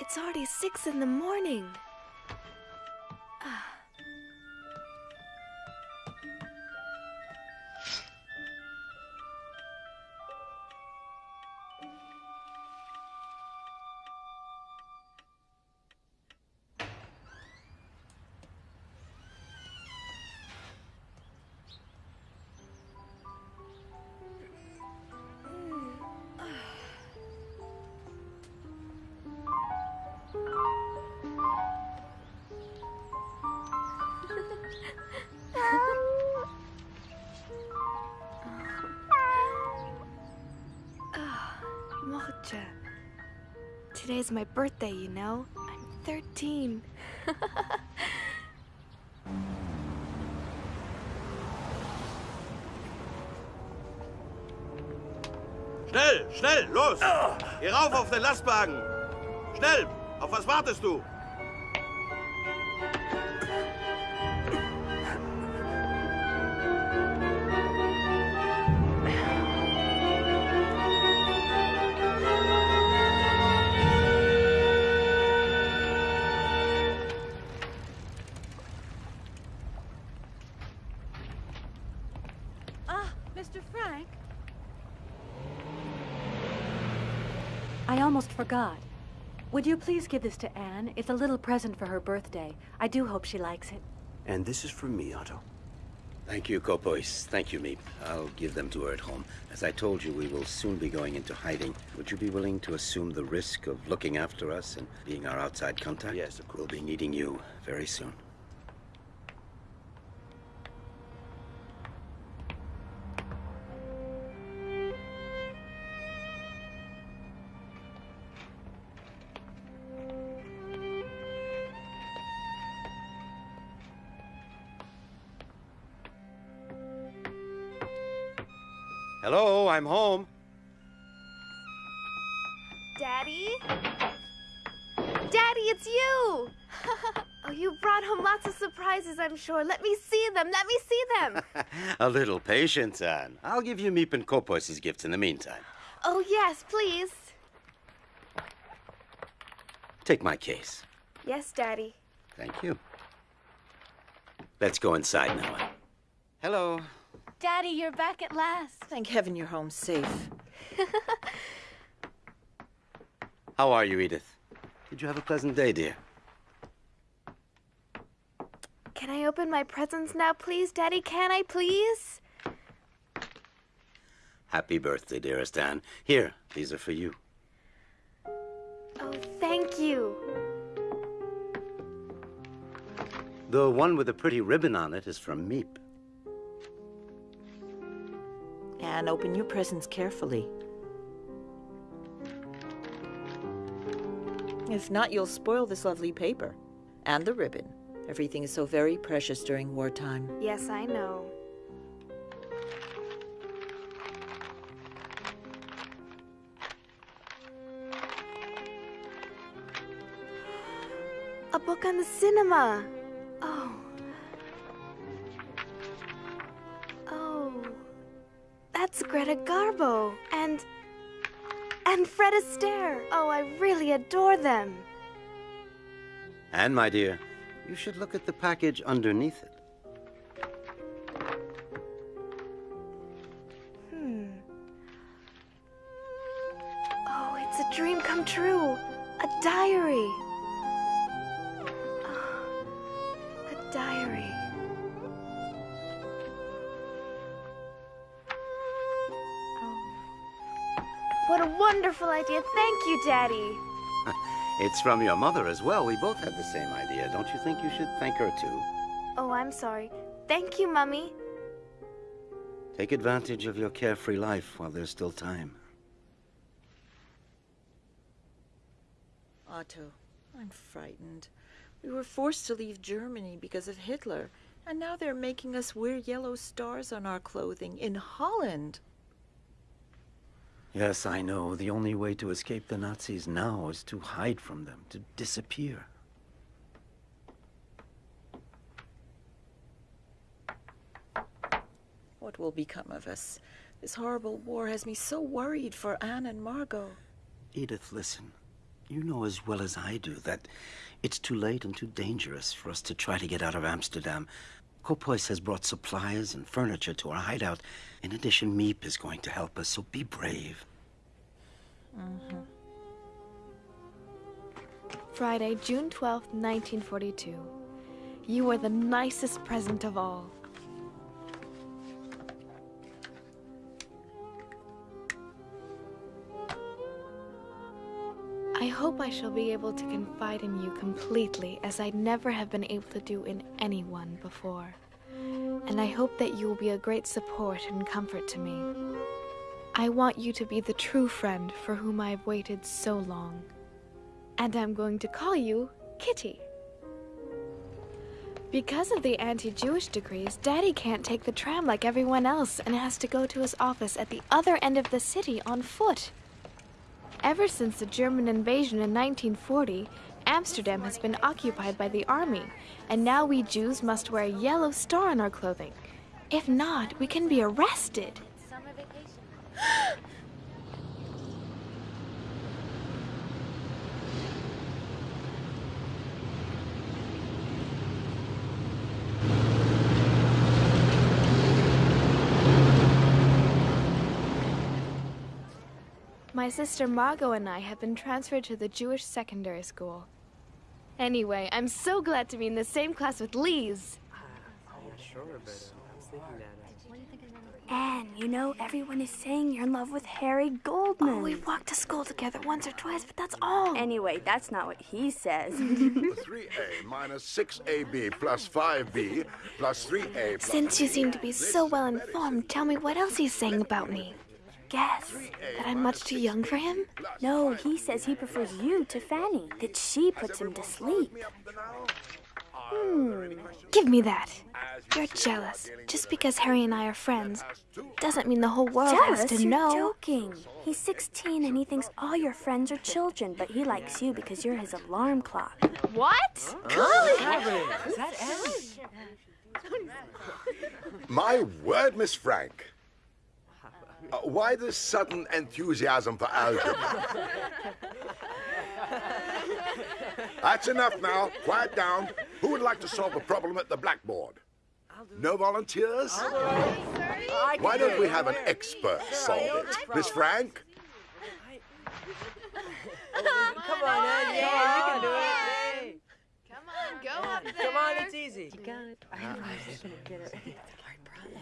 It's already six in the morning. Mocha. Today's my birthday, you know? I'm 13. Schnell, schnell, los! Geh rauf auf den Lastwagen! Schnell! Auf was wartest du? Please give this to Anne? It's a little present for her birthday. I do hope she likes it. And this is from me, Otto. Thank you, Kopois. Thank you, Miep. I'll give them to her at home. As I told you, we will soon be going into hiding. Would you be willing to assume the risk of looking after us and being our outside contact? Yes, of course. We'll be needing you very soon. I'm home. Daddy? Daddy, it's you! oh, you brought home lots of surprises, I'm sure. Let me see them. Let me see them. A little patience, Anne. I'll give you Miep and Kopois' gifts in the meantime. oh, yes, please. Take my case. Yes, Daddy. Thank you. Let's go inside now, Hello. Daddy, you're back at last. Thank heaven you're home safe. How are you, Edith? Did you have a pleasant day, dear? Can I open my presents now, please, Daddy? Can I, please? Happy birthday, dearest Anne. Here, these are for you. Oh, thank you. The one with the pretty ribbon on it is from Miep. And open your presents carefully. If not, you'll spoil this lovely paper. And the ribbon. Everything is so very precious during wartime. Yes, I know. A book on the cinema. Greta Garbo. And. And Fred Astaire. Oh, I really adore them. And, my dear, you should look at the package underneath it. Hmm. Oh, it's a dream come true. A diary. Wonderful idea. Thank you, Daddy. Uh, it's from your mother as well. We both had the same idea. Don't you think you should thank her too? Oh, I'm sorry. Thank you, Mummy. Take advantage of your carefree life while there's still time. Otto, I'm frightened. We were forced to leave Germany because of Hitler, and now they're making us wear yellow stars on our clothing in Holland. Yes, I know. The only way to escape the Nazis now is to hide from them, to disappear. What will become of us? This horrible war has me so worried for Anne and Margot. Edith, listen. You know as well as I do that it's too late and too dangerous for us to try to get out of Amsterdam. Kopois has brought supplies and furniture to our hideout. In addition, Miep is going to help us, so be brave. Mm-hmm. Friday, June 12th, 1942. You are the nicest present of all. I hope I shall be able to confide in you completely as I never have been able to do in anyone before. And I hope that you will be a great support and comfort to me. I want you to be the true friend for whom I have waited so long. And I'm going to call you Kitty. Because of the anti Jewish decrees, Daddy can't take the tram like everyone else and has to go to his office at the other end of the city on foot. Ever since the German invasion in 1940, Amsterdam has been occupied by the army, and now we Jews must wear a yellow star on our clothing. If not, we can be arrested. My sister Margot and I have been transferred to the Jewish secondary school. Anyway, I'm so glad to be in the same class with Lise. Anne, you know, everyone is saying you're in love with Harry Goldman. Oh, we've walked to school together once or twice, but that's all. Anyway, that's not what he says. 3A minus 6AB plus 5B plus 3A plus Since you seem to be so well informed, tell me what else he's saying about me. Guess. That I'm much too young for him? No, he says he prefers you to Fanny, that she puts him to sleep. Hmm. Give me that. You're jealous. Just because Harry and I are friends doesn't mean the whole world Jealous? has to You're know. joking. He's 16 and he thinks all your friends are children, but he likes you because you're his alarm clock. What? My word, Miss Frank. Uh, why this sudden enthusiasm for algebra? That's enough now. Quiet down. Who would like to solve a problem at the blackboard? No volunteers? Why don't we have an expert solve it? Miss Frank? Come on, Ed. Yeah, you can do it. Come on, go up there. Come on, it's easy. You got it. I know she's gonna get it.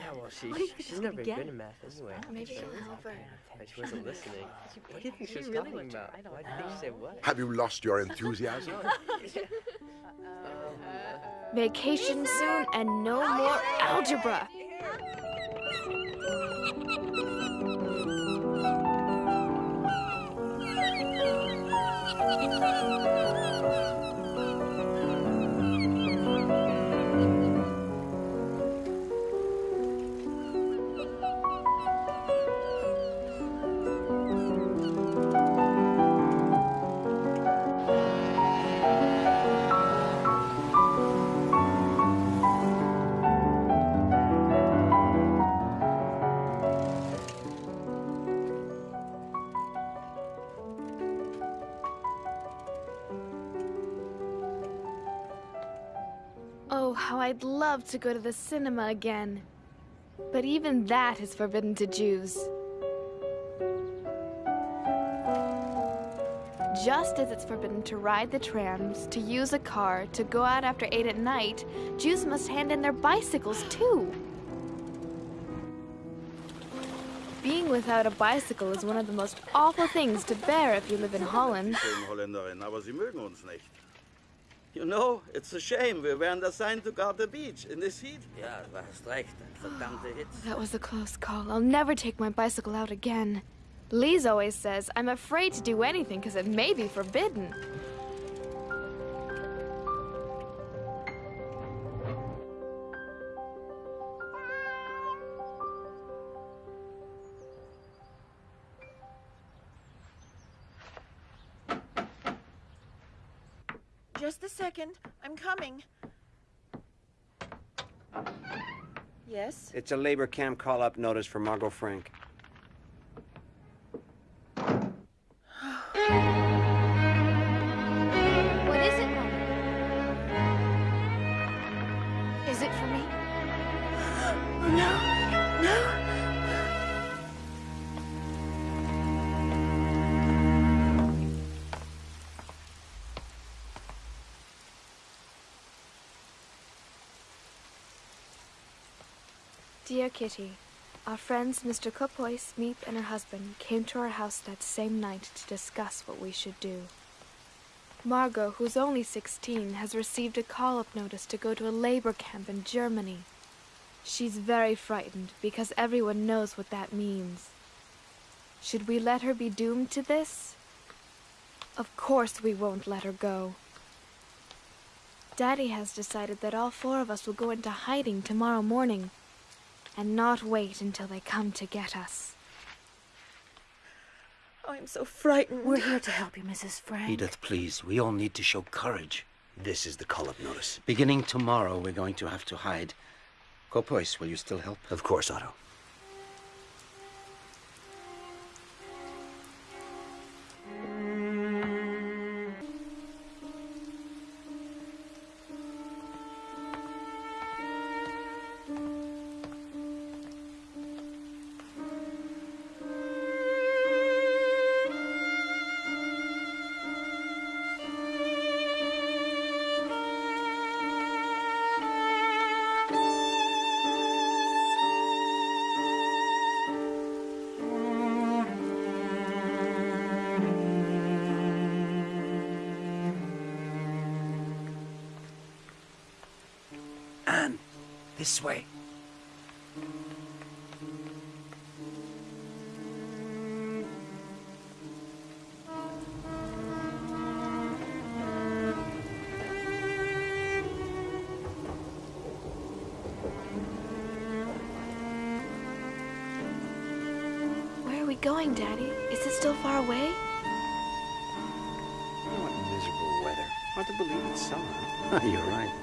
Yeah, well, she, What do you think she's she's never gonna good get? in math anyway. Maybe she'll help her. But she wasn't listening. What do you think she was really talking about? I don't Why do you think she said what? Have you lost your enthusiasm? Vacation soon and no more algebra. I'd love to go to the cinema again. But even that is forbidden to Jews. Just as it's forbidden to ride the trams, to use a car, to go out after 8 at night, Jews must hand in their bicycles too. Being without a bicycle is one of the most awful things to bear if you live in Holland. You know, it's a shame. We weren't assigned to guard the beach in this heat. Ja, du hast recht. Verdammte Hitze. That was a close call. I'll never take my bicycle out again. Lise always says I'm afraid to do anything because it may be forbidden. Second. I'm coming. Yes? It's a labor camp call-up notice for Margot Frank. Dear Kitty, our friends Mr. Kopois, Miep, and her husband came to our house that same night to discuss what we should do. Margot, who's only 16, has received a call-up notice to go to a labor camp in Germany. She's very frightened because everyone knows what that means. Should we let her be doomed to this? Of course we won't let her go. Daddy has decided that all four of us will go into hiding tomorrow morning and not wait until they come to get us. I'm so frightened. We're here to help you, Mrs. Frank. Edith, please. We all need to show courage. This is the call-up notice. Beginning tomorrow, we're going to have to hide. Kopois, will you still help? Of course, Otto. This way. Where are we going, Daddy? Is it still far away? What miserable weather. Hard to believe it's summer. You're right.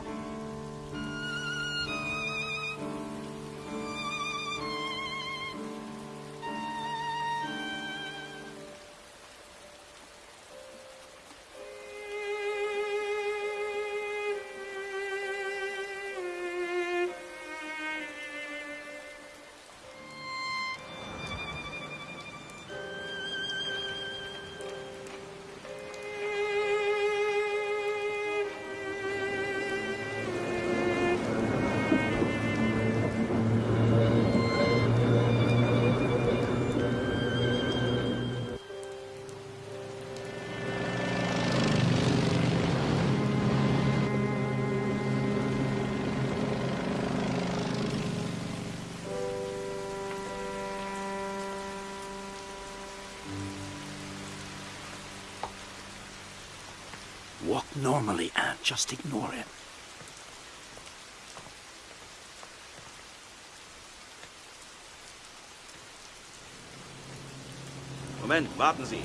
Normally, Anne. Just ignore him. Moment, warten Sie.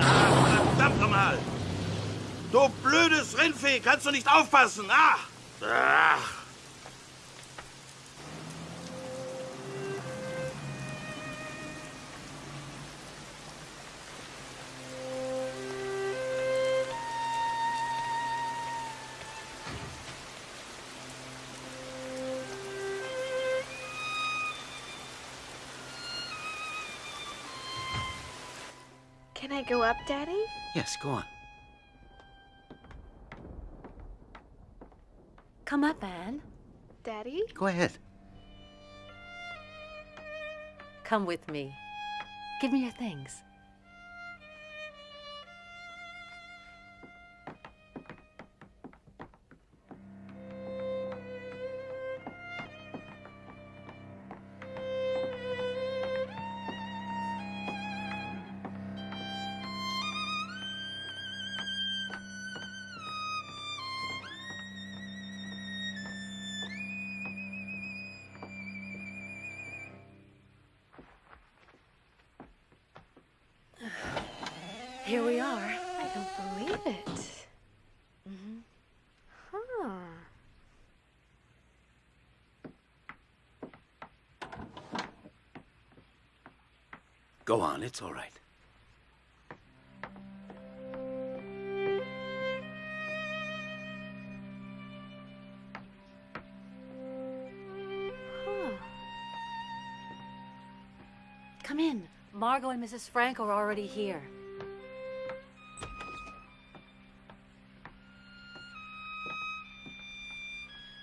Ah, verdammt nochmal! Du blödes Rindvieh, kannst du nicht aufpassen? Ah! Ach! I go up, Daddy? Yes, go on. Come up, Anne. Daddy? Go ahead. Come with me. Give me your things. Go on, it's all right. Huh. Come in. Margot and Mrs. Frank are already here.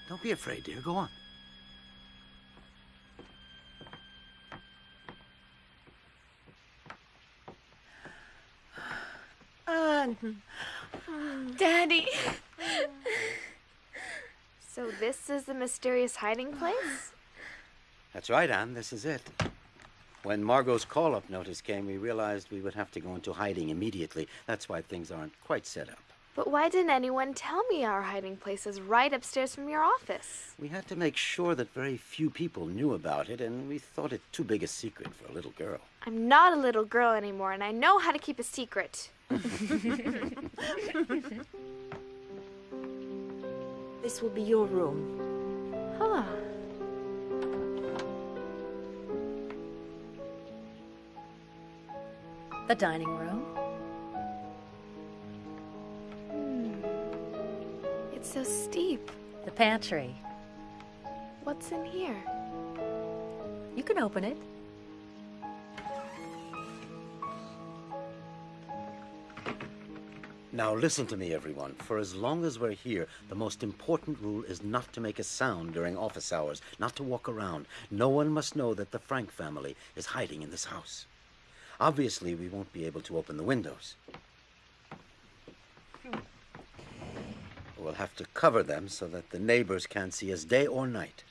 Don't be afraid, dear. Go on. This the mysterious hiding place? That's right, Anne. This is it. When Margot's call-up notice came, we realized we would have to go into hiding immediately. That's why things aren't quite set up. But why didn't anyone tell me our hiding place is right upstairs from your office? We had to make sure that very few people knew about it, and we thought it too big a secret for a little girl. I'm not a little girl anymore, and I know how to keep a secret. This will be your room. Huh. The dining room. Hmm. It's so steep. The pantry. What's in here? You can open it. Now listen to me, everyone. For as long as we're here, the most important rule is not to make a sound during office hours, not to walk around. No one must know that the Frank family is hiding in this house. Obviously, we won't be able to open the windows. We'll have to cover them so that the neighbors can't see us day or night.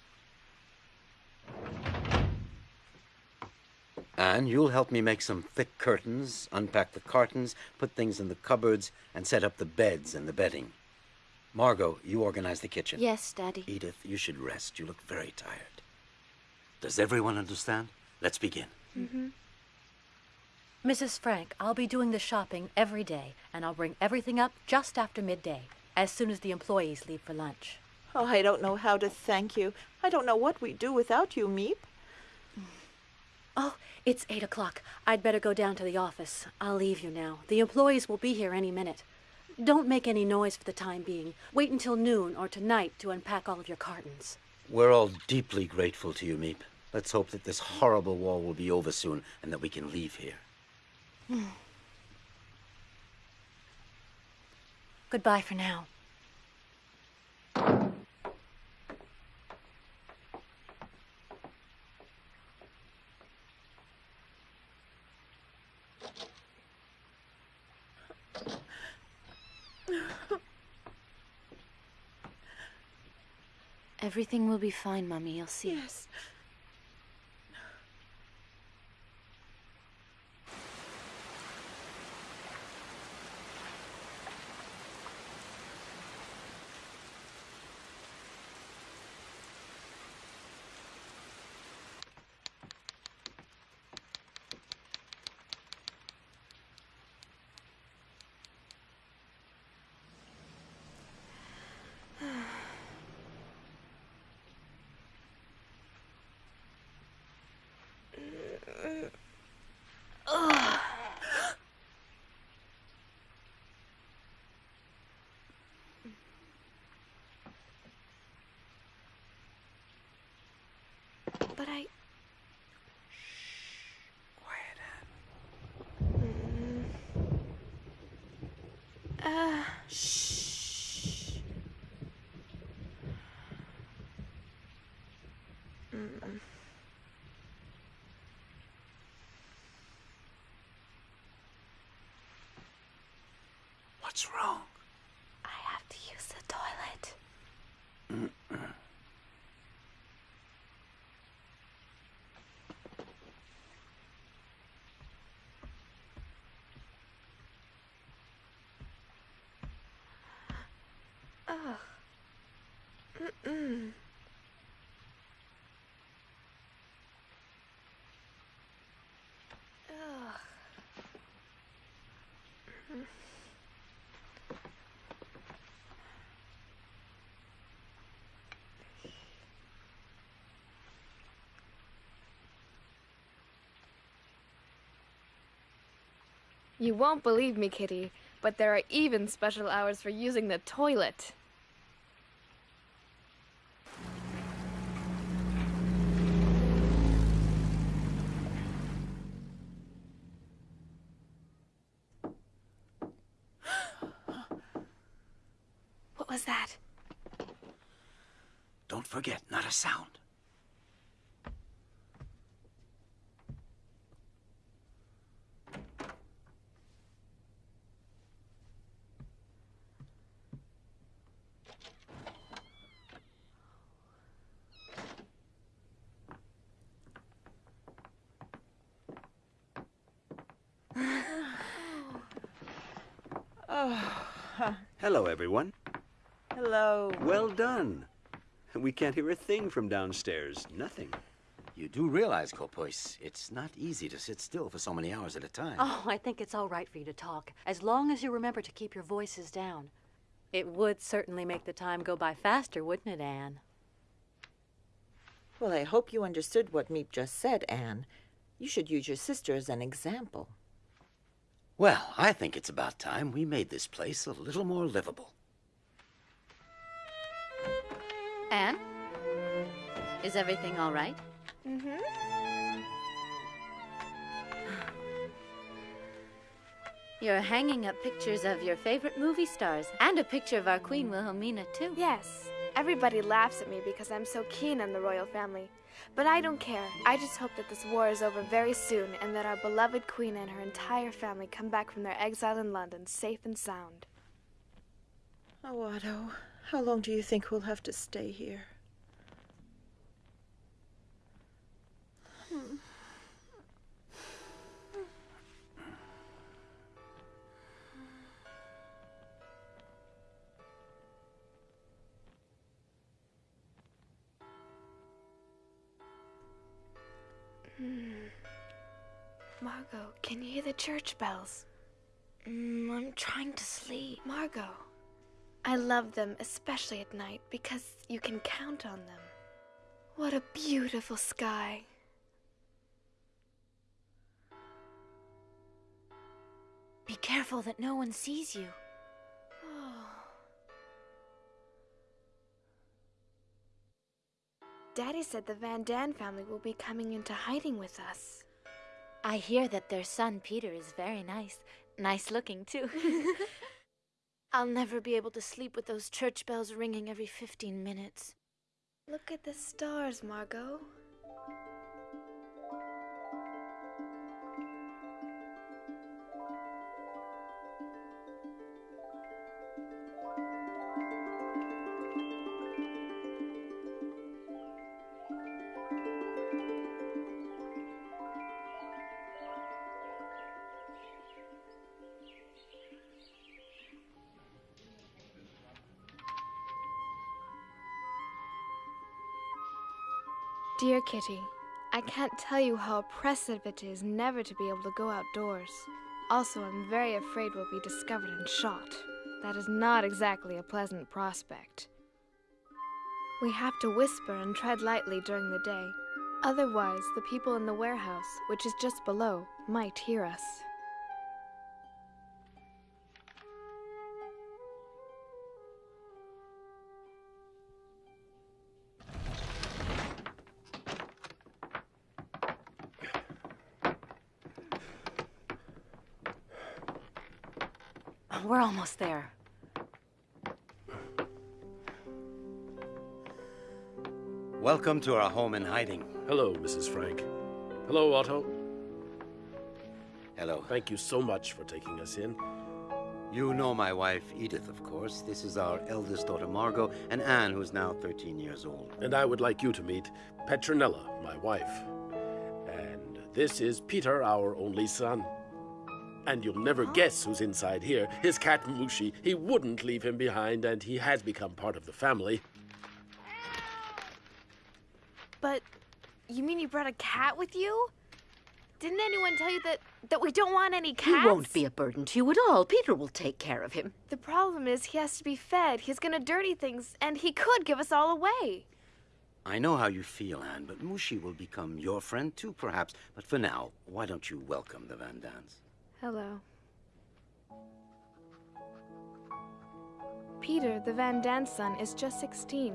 And you'll help me make some thick curtains, unpack the cartons, put things in the cupboards, and set up the beds and the bedding. Margot, you organize the kitchen. Yes, Daddy. Edith, you should rest. You look very tired. Does everyone understand? Let's begin. Mm-hmm. Mrs. Frank, I'll be doing the shopping every day, and I'll bring everything up just after midday, as soon as the employees leave for lunch. Oh, I don't know how to thank you. I don't know what we'd do without you, Miep. Oh, it's eight o'clock. I'd better go down to the office. I'll leave you now. The employees will be here any minute. Don't make any noise for the time being. Wait until noon or tonight to unpack all of your cartons. We're all deeply grateful to you, Miep. Let's hope that this horrible war will be over soon and that we can leave here. Hmm. Goodbye for now. Everything will be fine, Mummy. You'll see. Yes. But I. Quiet, Anne. Uh. Shh. Mm. What's wrong? I have to use the toilet. Mm-mm. You won't believe me, Kitty, but there are even special hours for using the toilet. was that? Don't forget, not a sound. Oh. Hello, everyone. Hello. Well done. We can't hear a thing from downstairs. Nothing. You do realize, Kopois, it's not easy to sit still for so many hours at a time. Oh, I think it's all right for you to talk, as long as you remember to keep your voices down. It would certainly make the time go by faster, wouldn't it, Anne? Well, I hope you understood what Miep just said, Anne. You should use your sister as an example. Well, I think it's about time we made this place a little more livable. Anne? Is everything all right? Mm-hmm. You're hanging up pictures of your favorite movie stars and a picture of our Queen Wilhelmina, too. Yes. Everybody laughs at me because I'm so keen on the royal family. But I don't care. I just hope that this war is over very soon and that our beloved queen and her entire family come back from their exile in London safe and sound. Oh, Otto, how long do you think we'll have to stay here? Margot, can you hear the church bells? Mm, I'm trying to sleep. Margot, I love them, especially at night, because you can count on them. What a beautiful sky. Be careful that no one sees you. Oh. Daddy said the Van Daan family will be coming into hiding with us. I hear that their son Peter is very nice. Nice looking, too. I'll never be able to sleep with those church bells ringing every 15 minutes. Look at the stars, Margot. Kitty, I can't tell you how oppressive it is never to be able to go outdoors. Also, I'm very afraid we'll be discovered and shot. That is not exactly a pleasant prospect. We have to whisper and tread lightly during the day. Otherwise, the people in the warehouse, which is just below, might hear us. Almost there. Welcome to our home in hiding. Hello, Mrs. Frank. Hello, Otto. Hello. Thank you so much for taking us in. You know my wife, Edith, of course. This is our eldest daughter, Margot, and Anne, who's now 13 years old. And I would like you to meet Petronella, my wife. And this is Peter, our only son. And you'll never guess who's inside here. His cat Mouschi. He wouldn't leave him behind, and he has become part of the family. But you mean you brought a cat with you? Didn't anyone tell you that that we don't want any cats? He won't be a burden to you at all. Peter will take care of him. The problem is he has to be fed. He's gonna dirty things, and he could give us all away. I know how you feel, Anne, but Mouschi will become your friend too, perhaps. But for now, why don't you welcome the Van Daans? Hello. Peter, the Van Daan son, is just 16.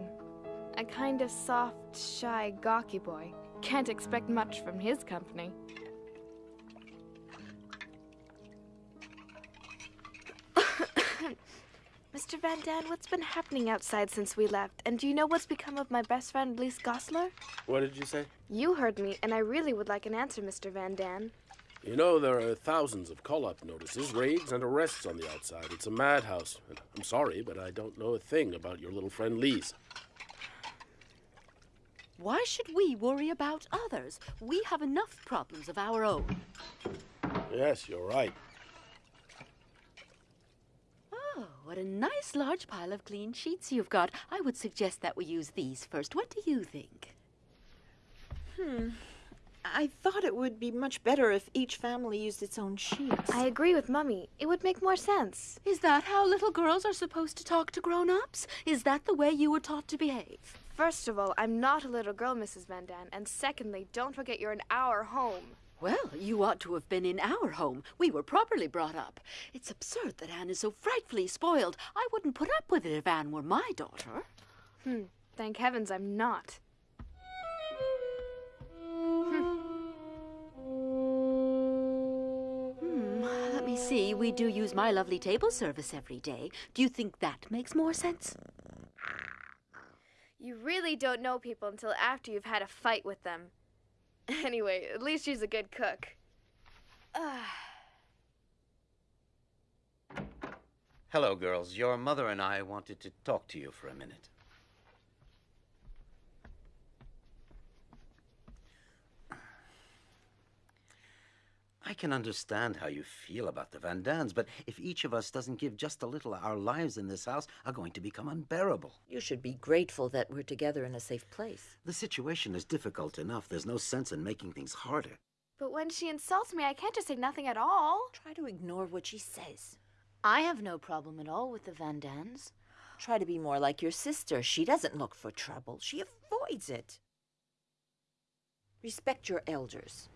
A kind of soft, shy, gawky boy. Can't expect much from his company. Mr. Van Daan, what's been happening outside since we left? And do you know what's become of my best friend, Lise Gosler? What did you say? You heard me, and I really would like an answer, Mr. Van Daan. You know, there are thousands of call up notices, raids, and arrests on the outside. It's a madhouse. And I'm sorry, but I don't know a thing about your little friend Lise. Why should we worry about others? We have enough problems of our own. Yes, you're right. Oh, what a nice large pile of clean sheets you've got. I would suggest that we use these first. What do you think? Hmm. I thought it would be much better if each family used its own sheets. I agree with Mummy. It would make more sense. Is that how little girls are supposed to talk to grown-ups? Is that the way you were taught to behave? First of all, I'm not a little girl, Mrs. Van Daan. And secondly, don't forget you're in our home. Well, you ought to have been in our home. We were properly brought up. It's absurd that Anne is so frightfully spoiled. I wouldn't put up with it if Anne were my daughter. Hmm. Thank heavens I'm not. See. We do use my lovely table service every day. Do you think that makes more sense? You really don't know people until after you've had a fight with them. Anyway, at least she's a good cook. Hello, girls. Your mother and I wanted to talk to you for a minute. I can understand how you feel about the Van Daans, but if each of us doesn't give just a little, our lives in this house are going to become unbearable. You should be grateful that we're together in a safe place. The situation is difficult enough. There's no sense in making things harder. But when she insults me, I can't just say nothing at all. Try to ignore what she says. I have no problem at all with the Van Daans. Try to be more like your sister. She doesn't look for trouble, she avoids it. Respect your elders.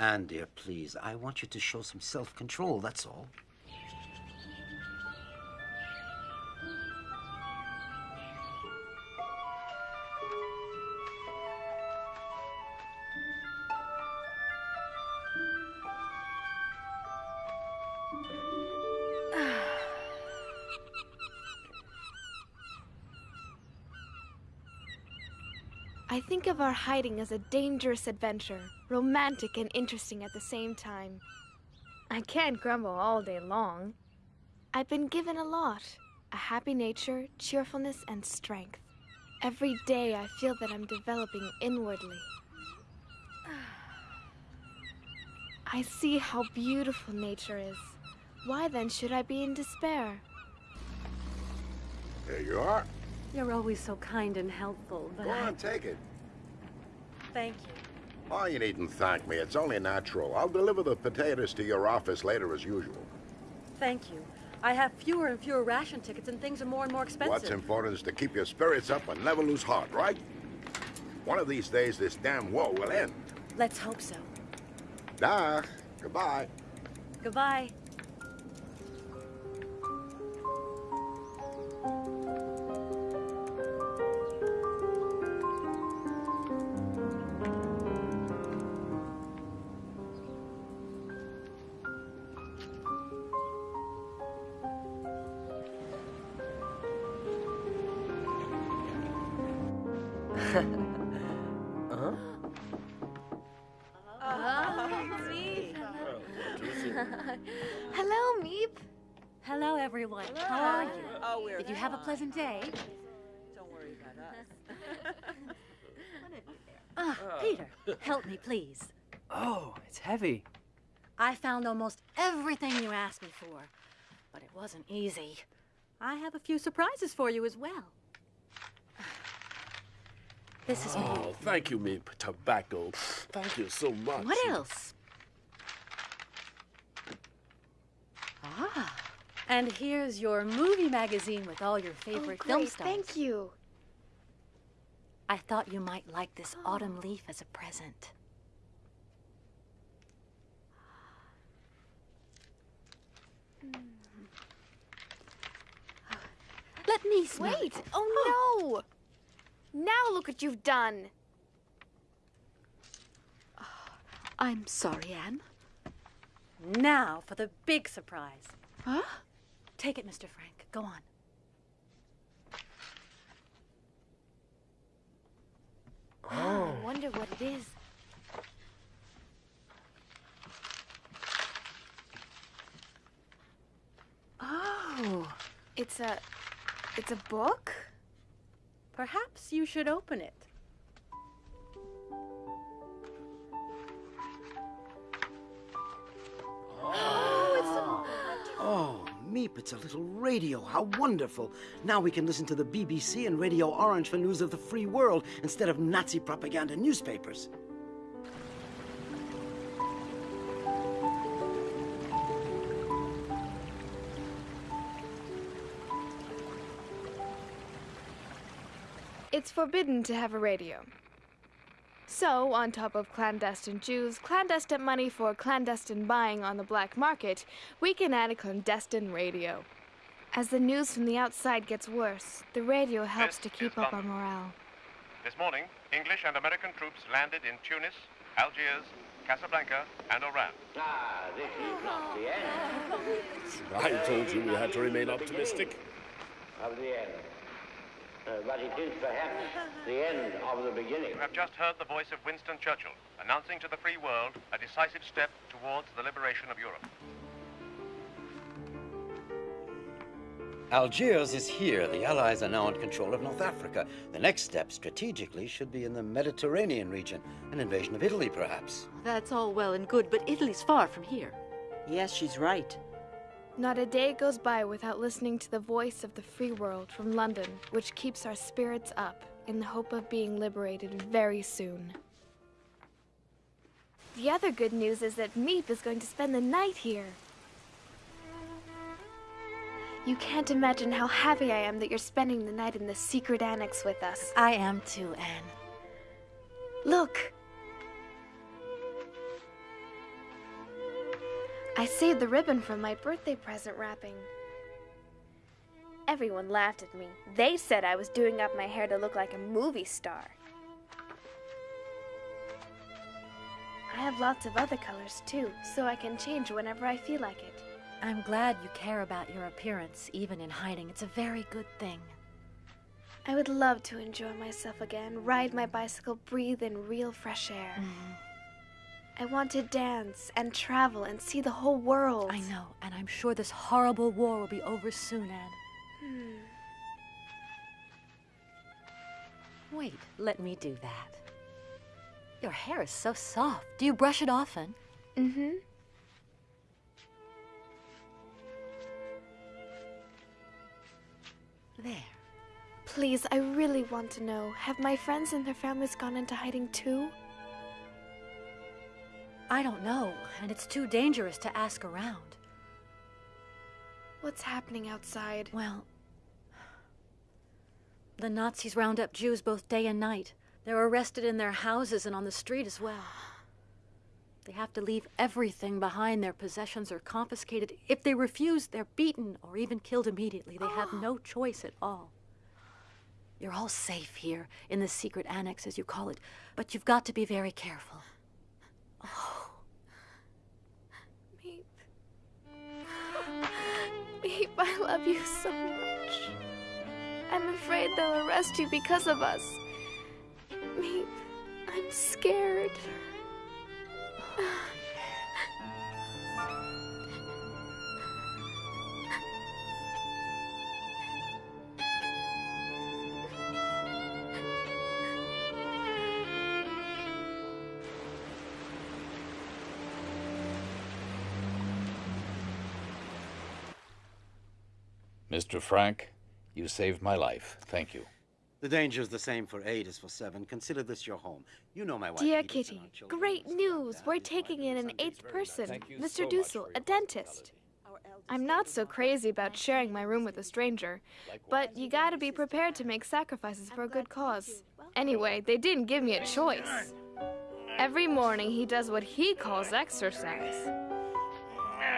Anne, dear, please, I want you to show some self control, that's all. Think of our hiding as a dangerous adventure, romantic and interesting at the same time. I can't grumble all day long. I've been given a lot a happy nature, cheerfulness, and strength. Every day I feel that I'm developing inwardly. I see how beautiful nature is. Why then should I be in despair? There you are. You're always so kind and helpful, but Go I... on, take it. Thank you. Oh, you needn't thank me. It's only natural. I'll deliver the potatoes to your office later as usual. Thank you. I have fewer and fewer ration tickets and things are more and more expensive. What's important is to keep your spirits up and never lose heart, right? One of these days, this damn war will end. Let's hope so. Nah, goodbye. Goodbye. Have a pleasant day? Don't worry about us. Ah, Peter, help me, please. Oh, it's heavy. I found almost everything you asked me for, but it wasn't easy. I have a few surprises for you as well. This is Oh, me. thank you, Miep. Tobacco. Thank you so much. What else? Ah, and here's your movie magazine with all your oh, favorite oh, film stars. Thank you. I thought you might like this autumn leaf as a present. Mm. Let me smell Wait. it. Oh, oh, no. Now look what you've done. I'm sorry, Anne. Now for the big surprise. Huh? Take it, Mr. Frank. Go on. Oh. I wonder what it is. Oh, it's a. It's a book? Perhaps you should open it. Oh, It's a little radio. How wonderful. Now we can listen to the BBC and Radio Orange for news of the free world instead of Nazi propaganda newspapers. It's forbidden to have a radio. So, on top of clandestine Jews, clandestine money for clandestine buying on the black market, we can add a clandestine radio. As the news from the outside gets worse, the radio helps This to keep is up our morale. This morning, English and American troops landed in Tunis, Algiers, Casablanca, and Oran. Ah, this is not the end I told you we had to remain optimistic. of the end. Uh, but it is perhaps the end of the beginning. You have just heard the voice of Winston Churchill announcing to the free world a decisive step towards the liberation of Europe. Algiers is here. The Allies are now in control of North Africa. The next step, strategically, should be in the Mediterranean region. An invasion of Italy, perhaps. That's all well and good, but Italy's far from here. Yes, she's right. Not a day goes by without listening to the voice of the free world from London, which keeps our spirits up in the hope of being liberated very soon. The other good news is that Miep is going to spend the night here. You can't imagine how happy I am that you're spending the night in the secret annex with us. I am too, Anne. Look! I saved the ribbon from my birthday present wrapping. Everyone laughed at me. They said I was doing up my hair to look like a movie star. I have lots of other colors too, so I can change whenever I feel like it. I'm glad you care about your appearance, even in hiding. It's a very good thing. I would love to enjoy myself again, ride my bicycle, breathe in real fresh air. Mm-hmm. I want to dance and travel and see the whole world. I know, and I'm sure this horrible war will be over soon, Anne. Hmm. Wait, let me do that. Your hair is so soft. Do you brush it often? Mm-hmm. There. Please, I really want to know. Have my friends and their families gone into hiding too? I don't know, and it's too dangerous to ask around. What's happening outside? Well, the Nazis round up Jews both day and night. They're arrested in their houses and on the street as well. They have to leave everything behind. Their possessions are confiscated. If they refuse, they're beaten or even killed immediately. They have no choice at all. You're all safe here in the secret annex, as you call it, but you've got to be very careful. Oh. Miep. Miep, I love you so much. I'm afraid they'll arrest you because of us. Miep, I'm scared. Mr. Frank, you saved my life. Thank you. The danger is the same for eight as for seven. Consider this your home. You know my wife. Dear Edith, Kitty, great news! We're taking in an eighth person, Mr. Dussel, a dentist. I'm not so crazy about sharing my room with a stranger, but you gotta be prepared to make sacrifices for a good cause. Anyway, they didn't give me a choice. Every morning he does what he calls exercise.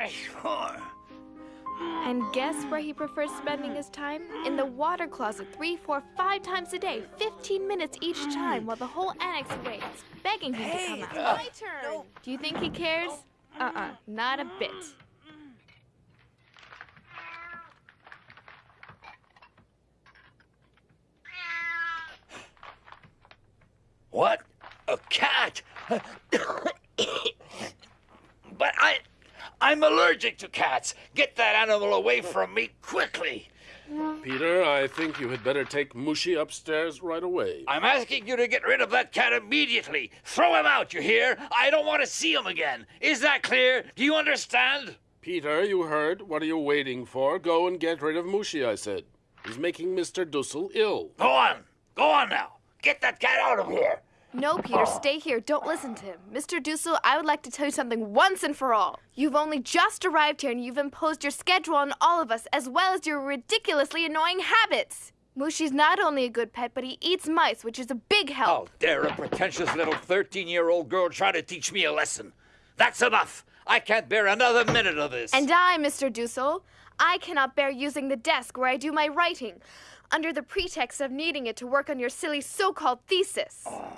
Sure. And guess where he prefers spending his time? In the water closet three, four, five times a day, 15 minutes each time while the whole annex waits, begging him hey, to come out. it's my turn! No. Do you think he cares? Uh-uh, not a bit. What? A cat? but I... I'm allergic to cats. Get that animal away from me quickly. Peter, I think you had better take Mouschi upstairs right away. I'm asking you to get rid of that cat immediately. Throw him out, you hear? I don't want to see him again. Is that clear? Do you understand? Peter, you heard. What are you waiting for? Go and get rid of Mouschi, I said. He's making Mr. Dussel ill. Go on. Go on now. Get that cat out of here. No, Peter, stay here. Don't listen to him. Mr. Dussel, I would like to tell you something once and for all. You've only just arrived here and you've imposed your schedule on all of us, as well as your ridiculously annoying habits. Mouschi's not only a good pet, but he eats mice, which is a big help. How dare a pretentious little 13 year old girl try to teach me a lesson? That's enough. I can't bear another minute of this. And I, Mr. Dussel, I cannot bear using the desk where I do my writing, under the pretext of needing it to work on your silly so called thesis. Ah.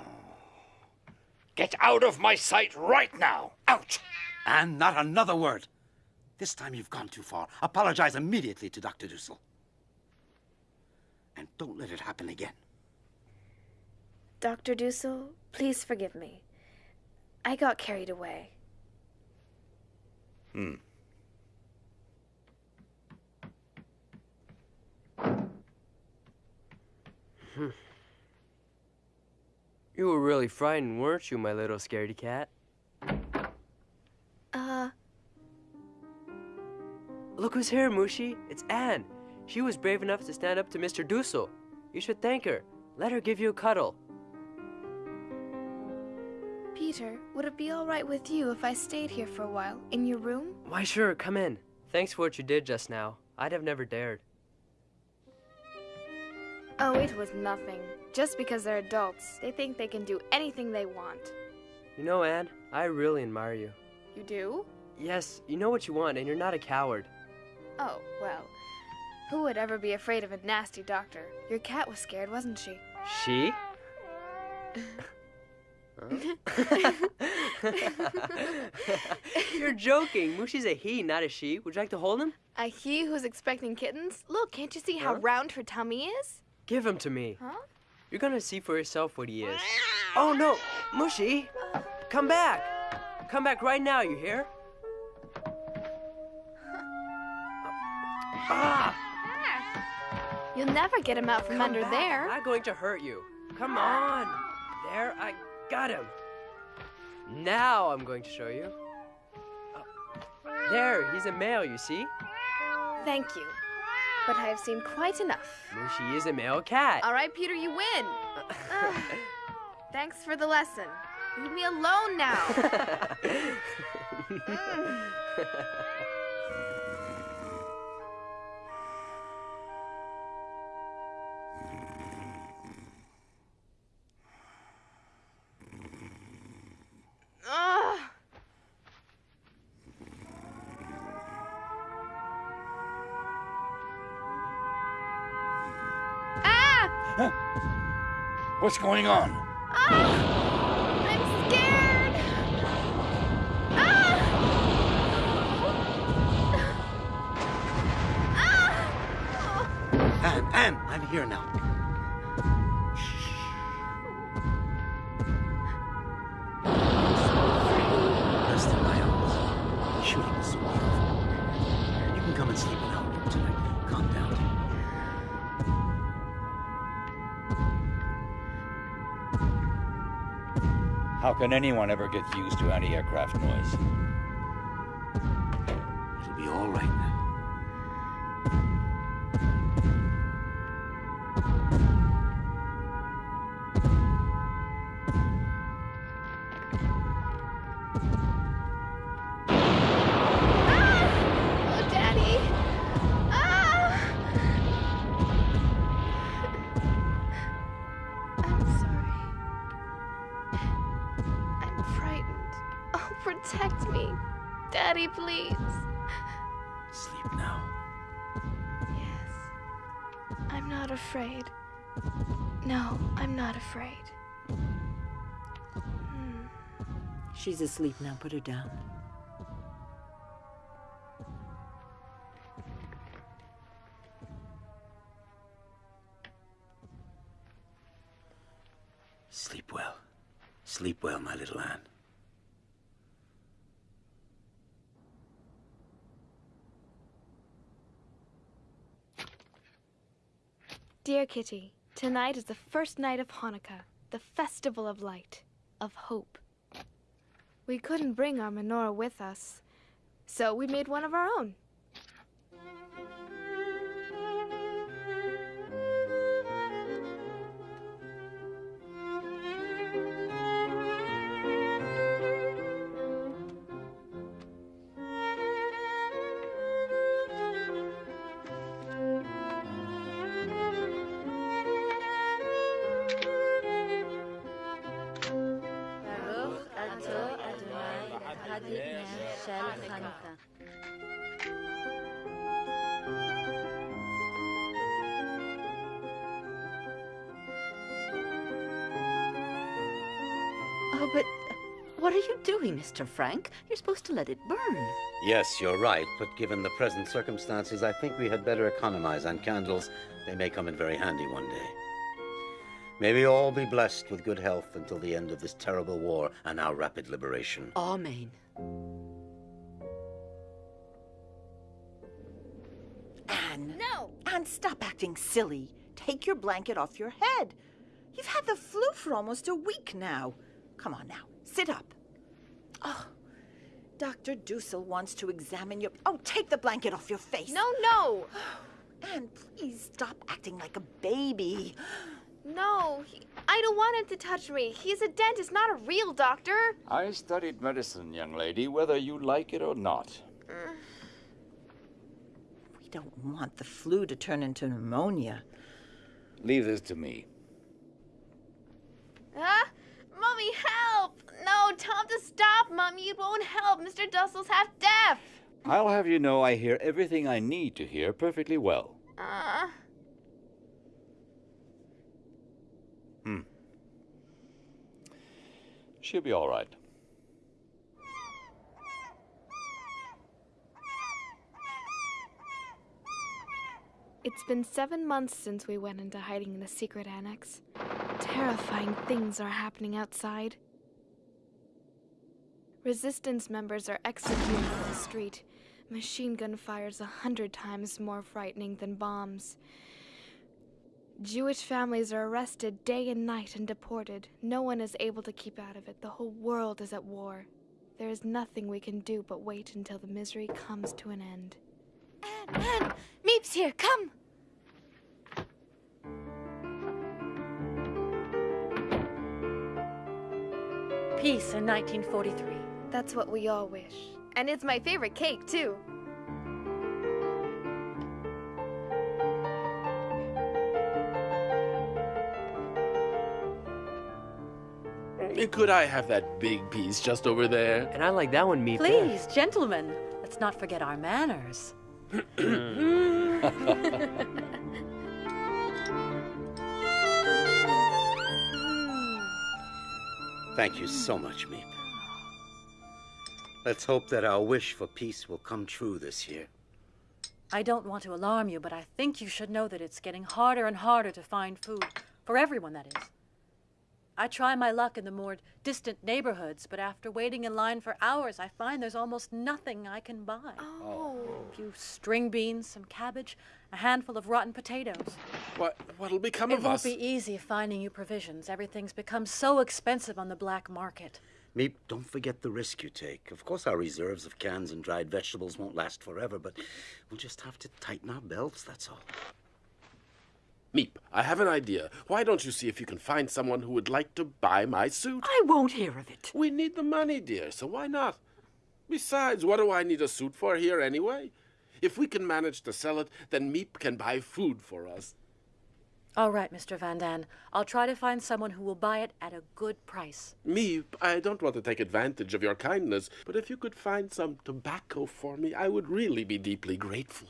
Get out of my sight right now. Out! And not another word. This time you've gone too far. Apologize immediately to Dr. Dussel. And don't let it happen again. Dr. Dussel, please forgive me. I got carried away. Hmm. You were really frightened, weren't you, my little scaredy cat? Uh, Look who's here, Mouschi. It's Anne. She was brave enough to stand up to Mr. Dussel. You should thank her. Let her give you a cuddle. Peter, would it be all right with you if I stayed here for a while, in your room? Why, sure, come in. Thanks for what you did just now. I'd have never dared. Oh, it was nothing. Just because they're adults, they think they can do anything they want. You know, Anne, I really admire you. You do? Yes, you know what you want, and you're not a coward. Oh, well. Who would ever be afraid of a nasty doctor? Your cat was scared, wasn't she? She? You're joking. Mouschi's a he, not a she. Would you like to hold him? A he who's expecting kittens? Look, can't you see how Huh? round her tummy is? Give him to me. Huh? You're gonna see for yourself what he is. Oh no, Mouschi! Come back! Come back right now, you hear? Ah! You'll never get him out from Come under back. there. I'm not going to hurt you. Come on! There, I got him. Now I'm going to show you. Uh, There, he's a male, you see? Thank you. But I have seen quite enough. Mouschi is a male cat. All right, Peter, you win. Ugh. Thanks for the lesson. Leave me alone now. Mm. What's going on? Ah! I'm scared. Ah! Ah! Anne, Anne, I'm here now. Can anyone ever get used to anti aircraft noise? Daddy, please. Sleep now. Yes. I'm not afraid. No, I'm not afraid. Hmm. She's asleep now. Put her down. Sleep well. Sleep well, my little Anne. Dear Kitty, tonight is the first night of Hanukkah, the festival of light, of hope. We couldn't bring our menorah with us, so we made one of our own. Mr. Frank? You're supposed to let it burn. Yes, you're right, but given the present circumstances, I think we had better economize on candles. They may come in very handy one day. May we all be blessed with good health until the end of this terrible war and our rapid liberation. Amen. Anne. No. Anne, stop acting silly. Take your blanket off your head. You've had the flu for almost a week now. Come on now, sit up. Oh, Dr. Dussel wants to examine your. Oh, take the blanket off your face. No, no. Anne, please stop acting like a baby. No, he, I don't want him to touch me. He's a dentist, not a real doctor. I studied medicine, young lady, whether you like it or not. We don't want the flu to turn into pneumonia. Leave this to me. Huh? Mommy, help! No, tell him to stop, Mommy. It won't help. Mr. Dussel's half deaf. I'll have you know I hear everything I need to hear perfectly well. Uh, Hmm. She'll be all right. it's been seven months since we went into hiding in the secret annex. Terrifying things are happening outside. Resistance members are executed in the street. Machine gun fire's a hundred times more frightening than bombs. Jewish families are arrested day and night and deported. No one is able to keep out of it. The whole world is at war. There is nothing we can do but wait until the misery comes to an end. Anne, Miep's here. Come. Peace in 1943. That's what we all wish. And it's my favorite cake, too. Could I have that big piece just over there? And I like that one, Miep. Please, gentlemen, let's not forget our manners. Thank you so much, Miep. Let's hope that our wish for peace will come true this year. I don't want to alarm you, but I think you should know that it's getting harder and harder to find food. For everyone, that is. I try my luck in the more distant neighborhoods, but after waiting in line for hours, I find there's almost nothing I can buy. Oh. A few string beans, some cabbage, a handful of rotten potatoes. What, what'll become it of us? It won't be easy finding you provisions. Everything's become so expensive on the black market. Miep, don't forget the risk you take. Of course, our reserves of cans and dried vegetables won't last forever, but we'll just have to tighten our belts, that's all. Miep, I have an idea. Why don't you see if you can find someone who would like to buy my suit? I won't hear of it. We need the money, dear, so why not? Besides, what do I need a suit for here anyway? If we can manage to sell it, then Miep can buy food for us. All right, Mr. Van Daan. I'll try to find someone who will buy it at a good price. Me, I don't want to take advantage of your kindness, but if you could find some tobacco for me, I would really be deeply grateful.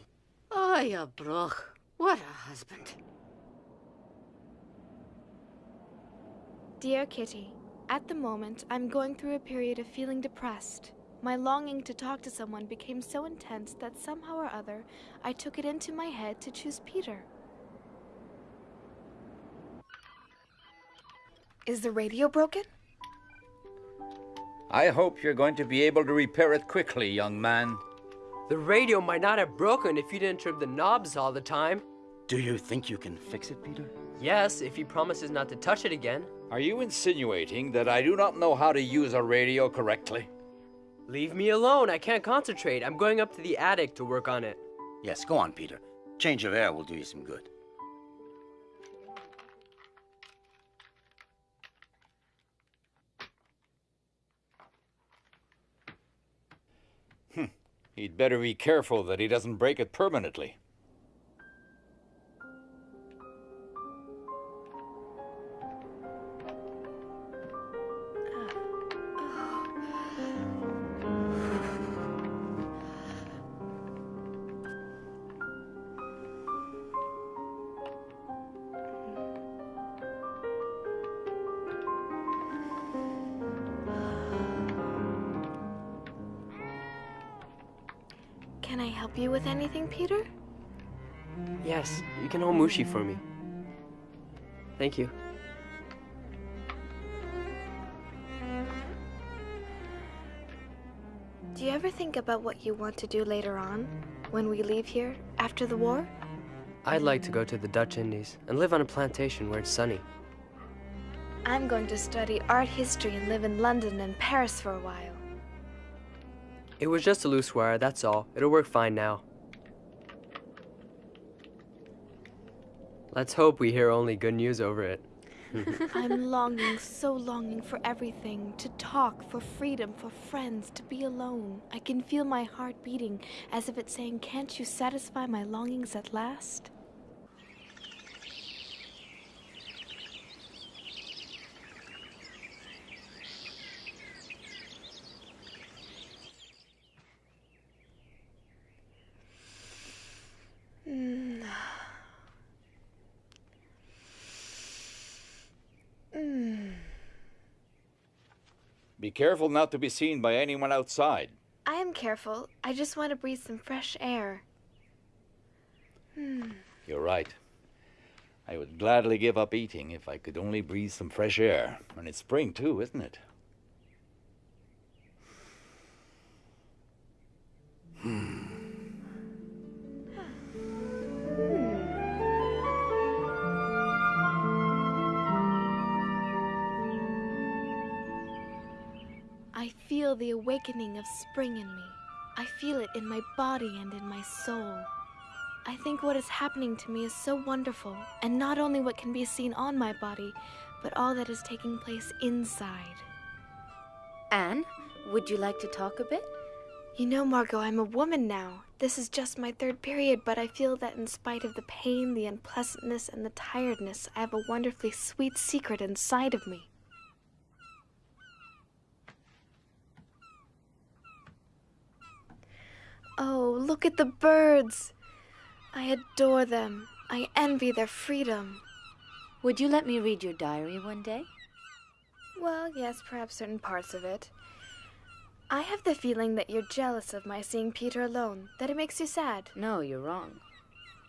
Oh, you broch. What a husband. Dear Kitty, at the moment, I'm going through a period of feeling depressed. My longing to talk to someone became so intense that somehow or other I took it into my head to choose Peter. Is the radio broken? I hope you're going to be able to repair it quickly, young man. The radio might not have broken if you didn't trim the knobs all the time. Do you think you can fix it, Peter? Yes, if he promises not to touch it again. Are you insinuating that I do not know how to use a radio correctly? Leave me alone. I can't concentrate. I'm going up to the attic to work on it. Yes, go on, Peter. Change of air will do you some good. He'd better be careful that he doesn't break it permanently. You can hold Mouschi for me. Thank you. Do you ever think about what you want to do later on, when we leave here, after the war? I'd like to go to the Dutch Indies and live on a plantation where it's sunny. I'm going to study art history and live in London and Paris for a while. It was just a loose wire, that's all. It'll work fine now. Let's hope we hear only good news over it. I'm longing, so longing for everything to talk, for freedom, for friends, to be alone. I can feel my heart beating as if it's saying, Can't you satisfy my longings at last? Careful not to be seen by anyone outside. I am careful. I just want to breathe some fresh air. Hmm. You're right. I would gladly give up eating if I could only breathe some fresh air. And it's spring, too, isn't it? Feel the awakening of spring in me. I feel it in my body and in my soul. I think what is happening to me is so wonderful, and not only what can be seen on my body, but all that is taking place inside. Anne, would you like to talk a bit? You know, Margot, I'm a woman now. This is just my third period, but I feel that in spite of the pain, the unpleasantness, and the tiredness, I have a wonderfully sweet secret inside of me. Oh, look at the birds! I adore them. I envy their freedom. Would you let me read your diary one day? Well, yes, perhaps certain parts of it. I have the feeling that you're jealous of my seeing Peter alone, that it makes you sad. No, you're wrong.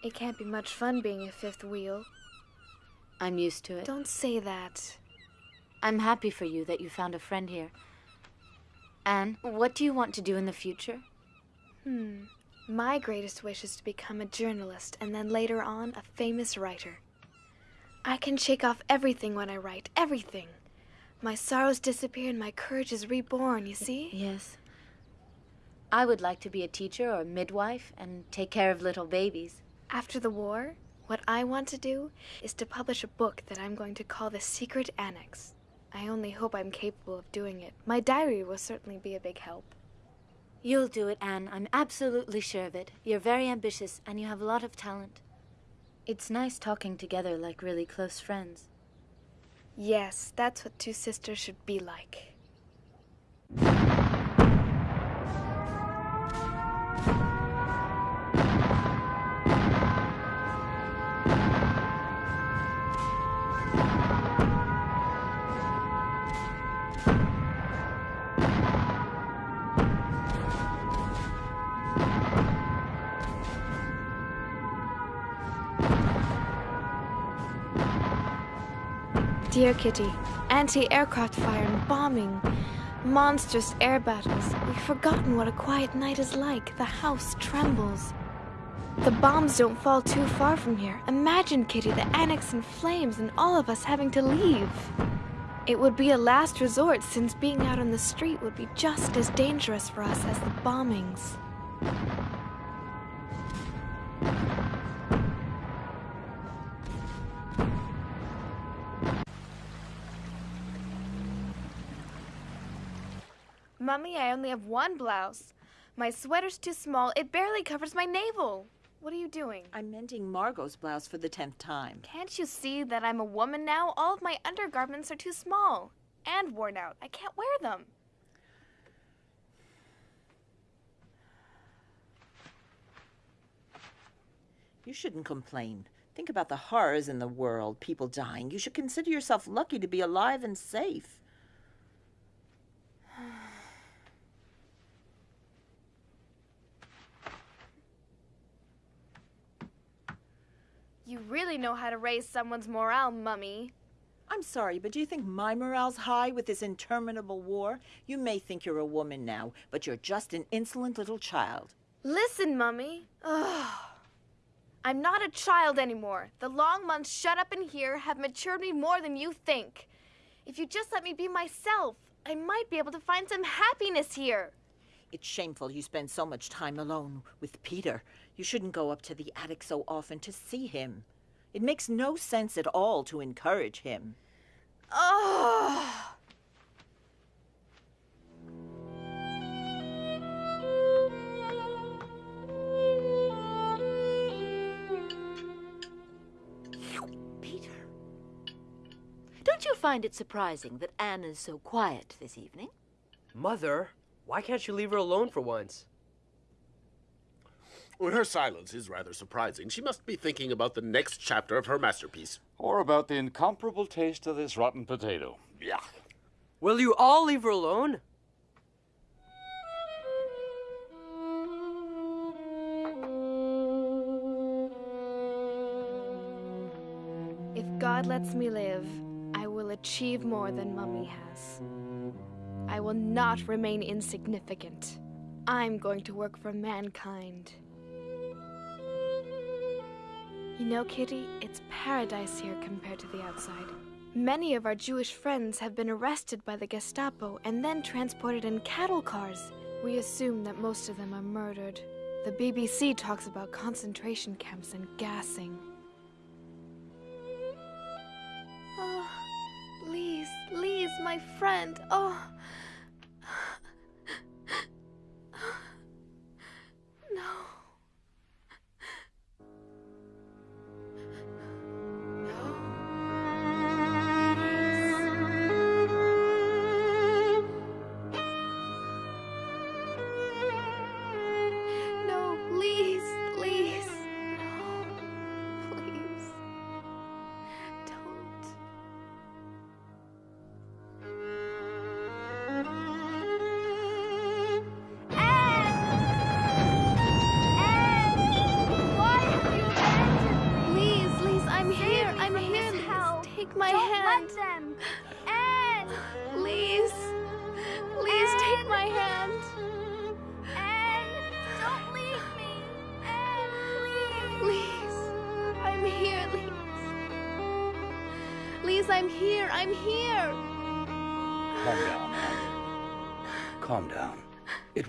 It can't be much fun being a fifth wheel. I'm used to it. Don't say that. I'm happy for you that you found a friend here. Anne, what do you want to do in the future? Hmm. My greatest wish is to become a journalist and then later on a famous writer. I can shake off everything when I write, everything. My sorrows disappear and my courage is reborn, you see? Yes. I would like to be a teacher or a midwife and take care of little babies. After the war, what I want to do is to publish a book that I'm going to call The Secret Annex. I only hope I'm capable of doing it. My diary will certainly be a big help. You'll do it, Anne. I'm absolutely sure of it. You're very ambitious and you have a lot of talent. It's nice talking together like really close friends. Yes, that's what two sisters should be like. Dear Kitty, anti-aircraft fire and bombing. Monstrous air battles. We've forgotten what a quiet night is like. The house trembles. The bombs don't fall too far from here. Imagine, Kitty, the annex in flames and all of us having to leave. It would be a last resort since being out on the street would be just as dangerous for us as the bombings. Mummy, I only have one blouse. My sweater's too small. It barely covers my navel. What are you doing? I'm mending Margot's blouse for the tenth time. Can't you see that I'm a woman now? All of my undergarments are too small and worn out. I can't wear them. You shouldn't complain. Think about the horrors in the world, people dying. You should consider yourself lucky to be alive and safe. You really know how to raise someone's morale, Mummy. I'm sorry, but do you think my morale's high with this interminable war? You may think you're a woman now, but you're just an insolent little child. Listen, Mummy. Ugh. I'm not a child anymore. The long months shut up in here have matured me more than you think. If you just let me be myself, I might be able to find some happiness here. It's shameful you spend so much time alone with Peter. You shouldn't go up to the attic so often to see him. It makes no sense at all to encourage him. Oh. Peter. Don't you find it surprising that Anne is so quiet this evening? Mother, why can't you leave her alone for once? Well, her silence is rather surprising. She must be thinking about the next chapter of her masterpiece. Or about the incomparable taste of this rotten potato. Yeah. Will you all leave her alone? If God lets me live, I will achieve more than Mummy has. I will not remain insignificant. I'm going to work for mankind. You know, Kitty, it's paradise here compared to the outside. Many of our Jewish friends have been arrested by the Gestapo and then transported in cattle cars. We assume that most of them are murdered. The BBC talks about concentration camps and gassing. Oh, Lise, Lise, my friend. Oh.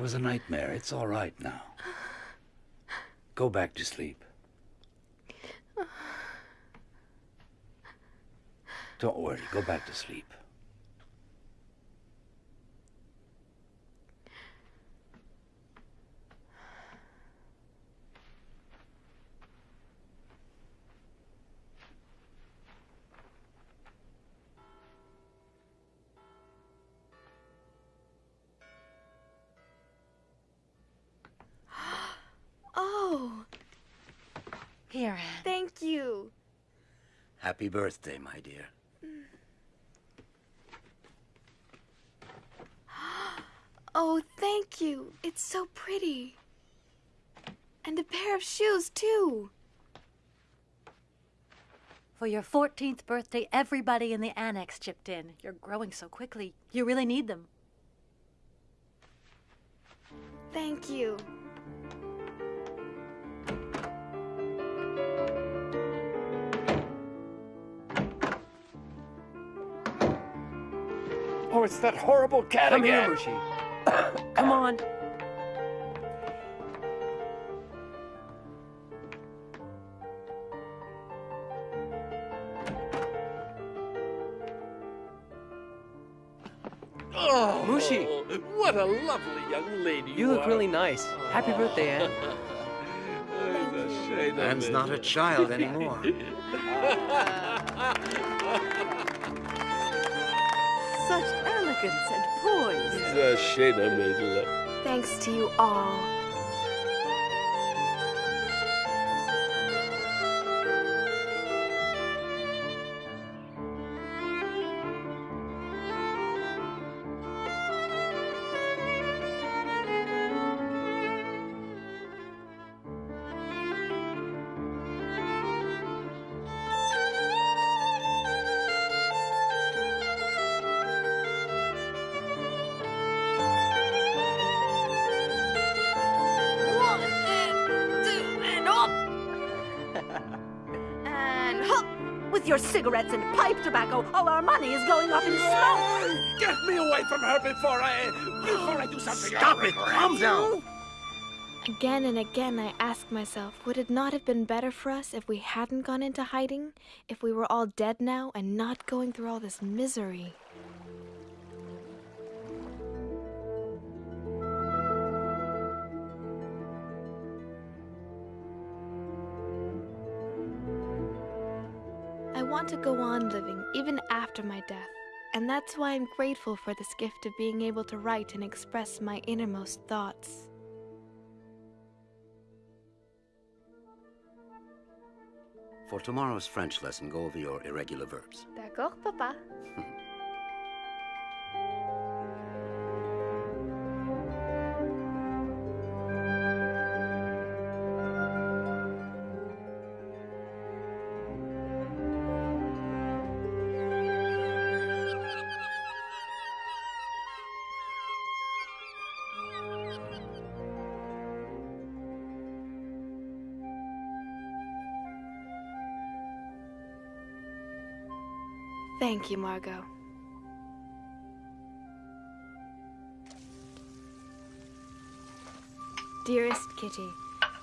Was a nightmare. It's all right now. Go back to sleep. Don't worry. Go back to sleep. Oh, Here, Anne. thank you. Happy birthday, my dear. Oh, thank you. It's so pretty. And a pair of shoes, too. For your 14th birthday, everybody in the annex chipped in. You're growing so quickly. You really need them. Thank you. Oh, it's that horrible cat Come again. here, Mouschi. Come on. Oh, Mouschi. What a lovely young lady you, You look are. really nice. Happy birthday, Anne. It's a shame Anne's not a child anymore. Such elegance and poise. It's a shame of it. Thanks to you all. All our money is going up in smoke. Get me away from her before I before I do something. Stop it! Calm down! Again and again, I ask myself, would it not have been better for us if we hadn't gone into hiding? If we were all dead now and not going through all this misery? After my death, and that's why I'm grateful for this gift of being able to write and express my innermost thoughts. For tomorrow's French lesson, go over your irregular verbs. D'accord, papa. Thank you, Margot. Dearest Kitty,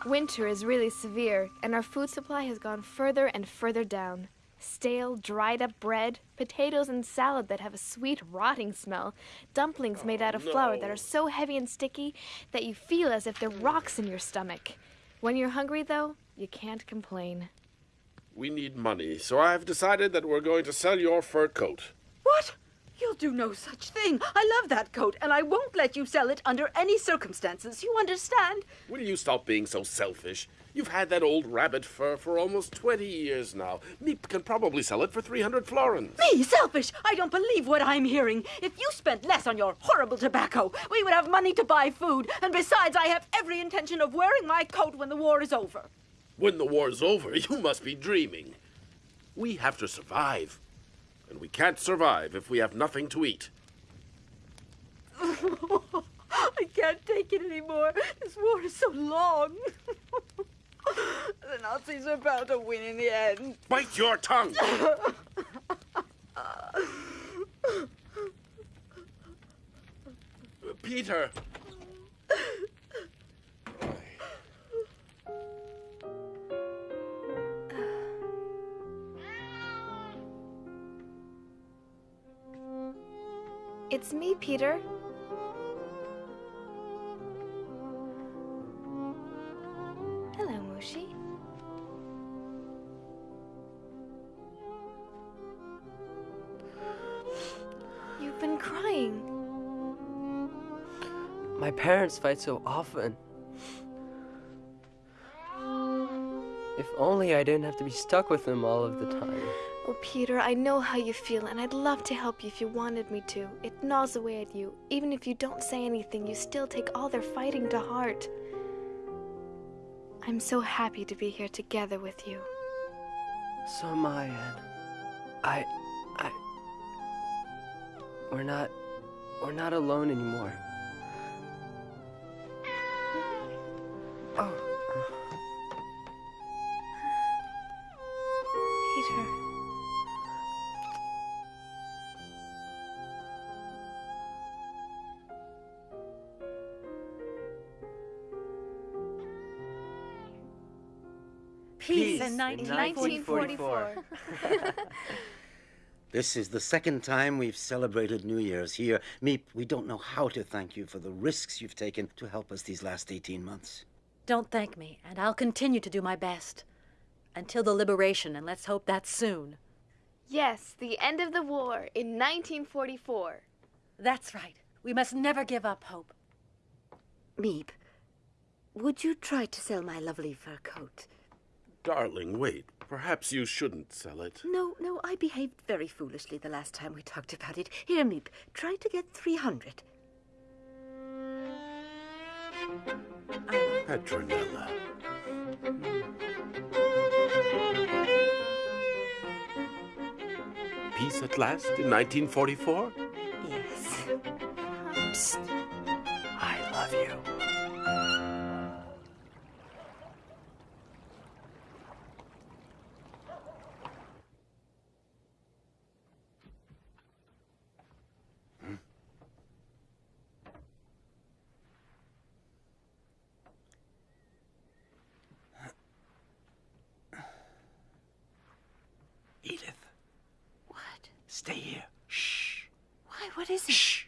winter is really severe, and our food supply has gone further and further down. Stale, dried up bread, potatoes and salad that have a sweet, rotting smell, dumplings made out of oh, flour that are so heavy and sticky that you feel as if they're rocks in your stomach. When you're hungry, though, you can't complain. We need money, so I've decided that we're going to sell your fur coat. What? You'll do no such thing. I love that coat, and I won't let you sell it under any circumstances. You understand? Will you stop being so selfish? You've had that old rabbit fur for almost 20 years now. Miep can probably sell it for 300 florins. Me, selfish! I don't believe what I'm hearing. If you spent less on your horrible tobacco, we would have money to buy food, and besides, I have every intention of wearing my coat when the war is over. When the war's over, you must be dreaming. We have to survive. And we can't survive if we have nothing to eat. I can't take it anymore. This war is so long. the Nazis are bound to win in the end. Bite your tongue! Peter! It's me, Peter. Hello, Mouschi. You've been crying. My parents fight so often. If only I didn't have to be stuck with them all of the time. Oh, Peter, I know how you feel, and I'd love to help you if you wanted me to. It gnaws away at you. Even if you don't say anything, you still take all their fighting to heart. I'm so happy to be here together with you. So am I, Anne. I. I. We're not. We're not alone anymore. Oh. Peter. In 1944. This is the second time we've celebrated New Year's here. Miep, we don't know how to thank you for the risks you've taken to help us these last 18 months. Don't thank me, and I'll continue to do my best. Until the liberation, and let's hope that's soon. Yes, the end of the war in 1944. That's right. We must never give up hope. Miep, would you try to sell my lovely fur coat? Darling, wait. Perhaps you shouldn't sell it. No, no, I behaved very foolishly the last time we talked about it. Here, Miep, try to get 300. Petronella. Peace at last in 1944? Yes. Psst. I love you. Edith, What? stay here. Shh. Why, what is it? Shh.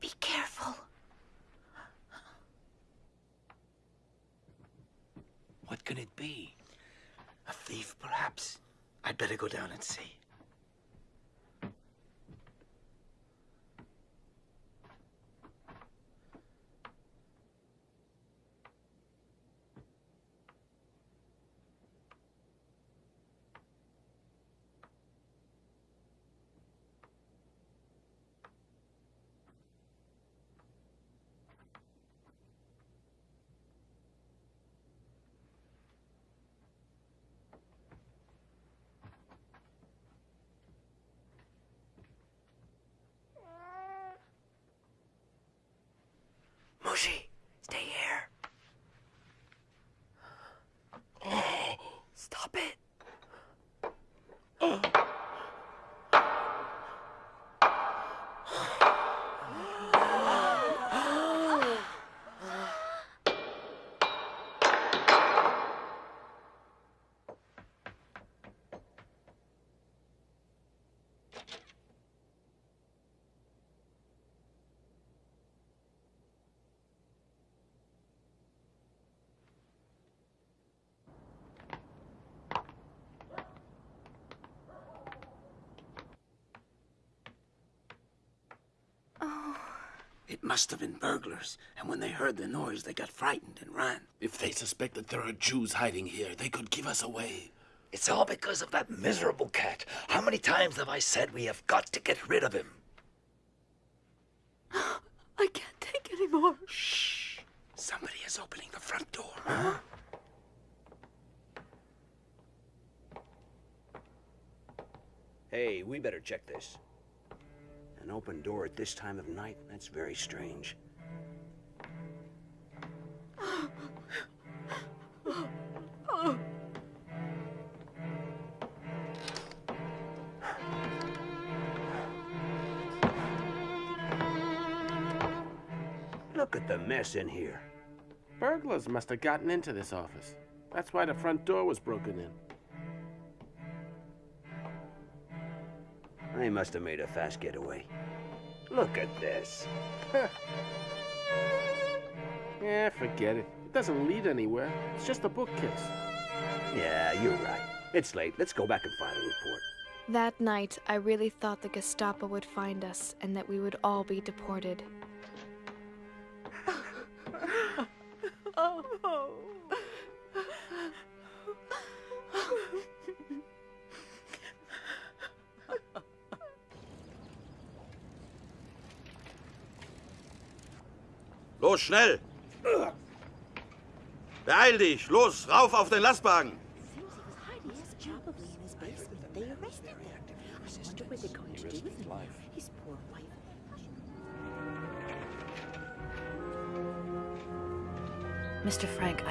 Be careful. What can it be? A thief, perhaps. I'd better go down and see. Mouschi, stay here. Stop it. It must have been burglars, and when they heard the noise, they got frightened and ran. If they suspect that there are Jews hiding here, they could give us away. It's all because of that miserable cat. How many times have I said we have got to get rid of him? I can't take any more. Shh. Somebody is opening the front door. Hey, we better check this. An open door at this time of night? That's very strange. Look at the mess in here. Burglars must have gotten into this office. That's why the front door was broken in. They must have made a fast getaway. Look at this. Yeah, forget it. It doesn't lead anywhere. It's just a bookcase. Yeah, you're right. It's late. Let's go back and file a report. That night, I really thought the Gestapo would find us and that we would all be deported. Schnell! Beeil dich! Los, rauf auf den Lastwagen!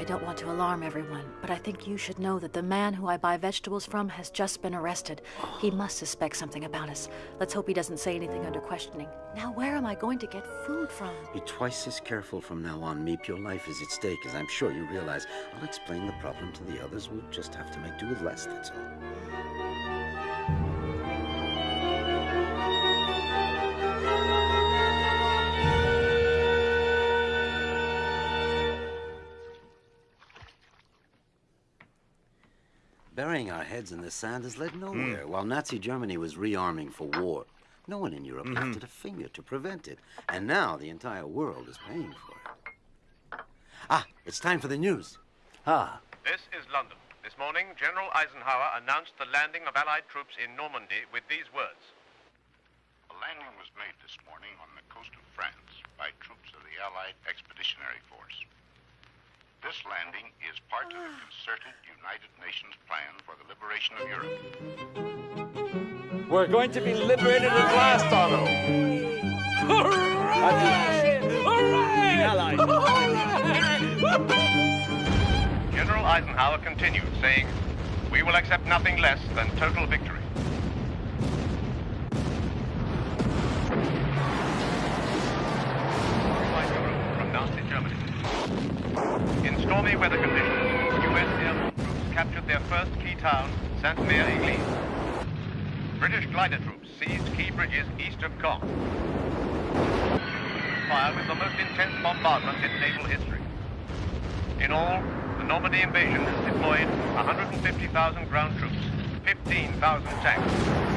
Don't want to alarm everyone, but I think you should know that the man who I buy vegetables from has just been arrested. He must suspect something about us. Let's hope he doesn't say anything under questioning. Now, where am I going to get food from? Be twice as careful from now on, Miep. Your life is at stake, as I'm sure you realize. I'll explain the problem to the others. We'll just have to make do with less, that's all. Burying our heads in the sand has led nowhere. While Nazi Germany was rearming for war, no one in Europe lifted a finger to prevent it. And now the entire world is paying for it. Ah, it's time for the news. Ah, This is London. This morning, General Eisenhower announced the landing of Allied troops in Normandy with these words. A landing was made this morning on the coast of France by troops of the Allied Expeditionary Force. This landing is part of the ah. concerted United Nations plan for the liberation of Europe. We're going to be liberated at last, Otto. General Eisenhower continued, saying, We will accept nothing less than total victory. Stormy weather conditions, U.S. airborne troops captured their first key town, Sainte-Mère-Église. British glider troops seized key bridges east of Caen. Fire with the most intense bombardment in naval history. In all, the Normandy invasion has deployed 150,000 ground troops, 15,000 tanks,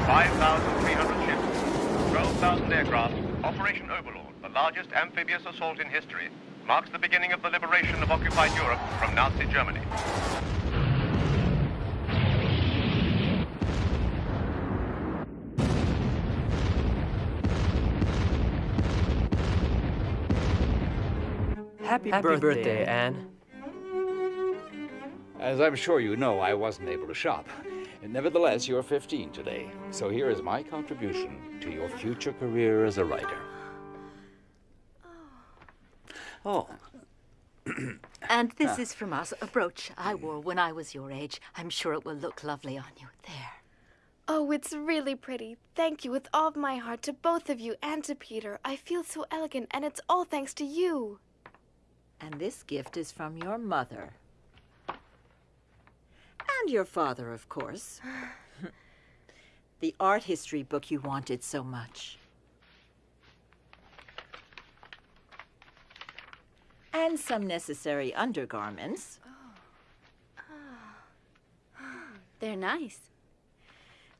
5,300 ships, 12,000 aircraft. Operation Overlord, the largest amphibious assault in history, marks the beginning of the liberation of occupied Europe from Nazi Germany. Happy, Happy birthday, birthday, Anne. As I'm sure you know, I wasn't able to shop. Nevertheless, you're 15 today, so here is my contribution to your future career as a writer. Oh, And this Ah. is from us, a brooch I wore when I was your age. I'm sure it will look lovely on you. There. Oh, it's really pretty. Thank you with all of my heart to both of you and to Peter. I feel so elegant, and it's all thanks to you. And this gift is from your mother. And your father, of course. the art history book you wanted so much. And some necessary undergarments. oh They're nice.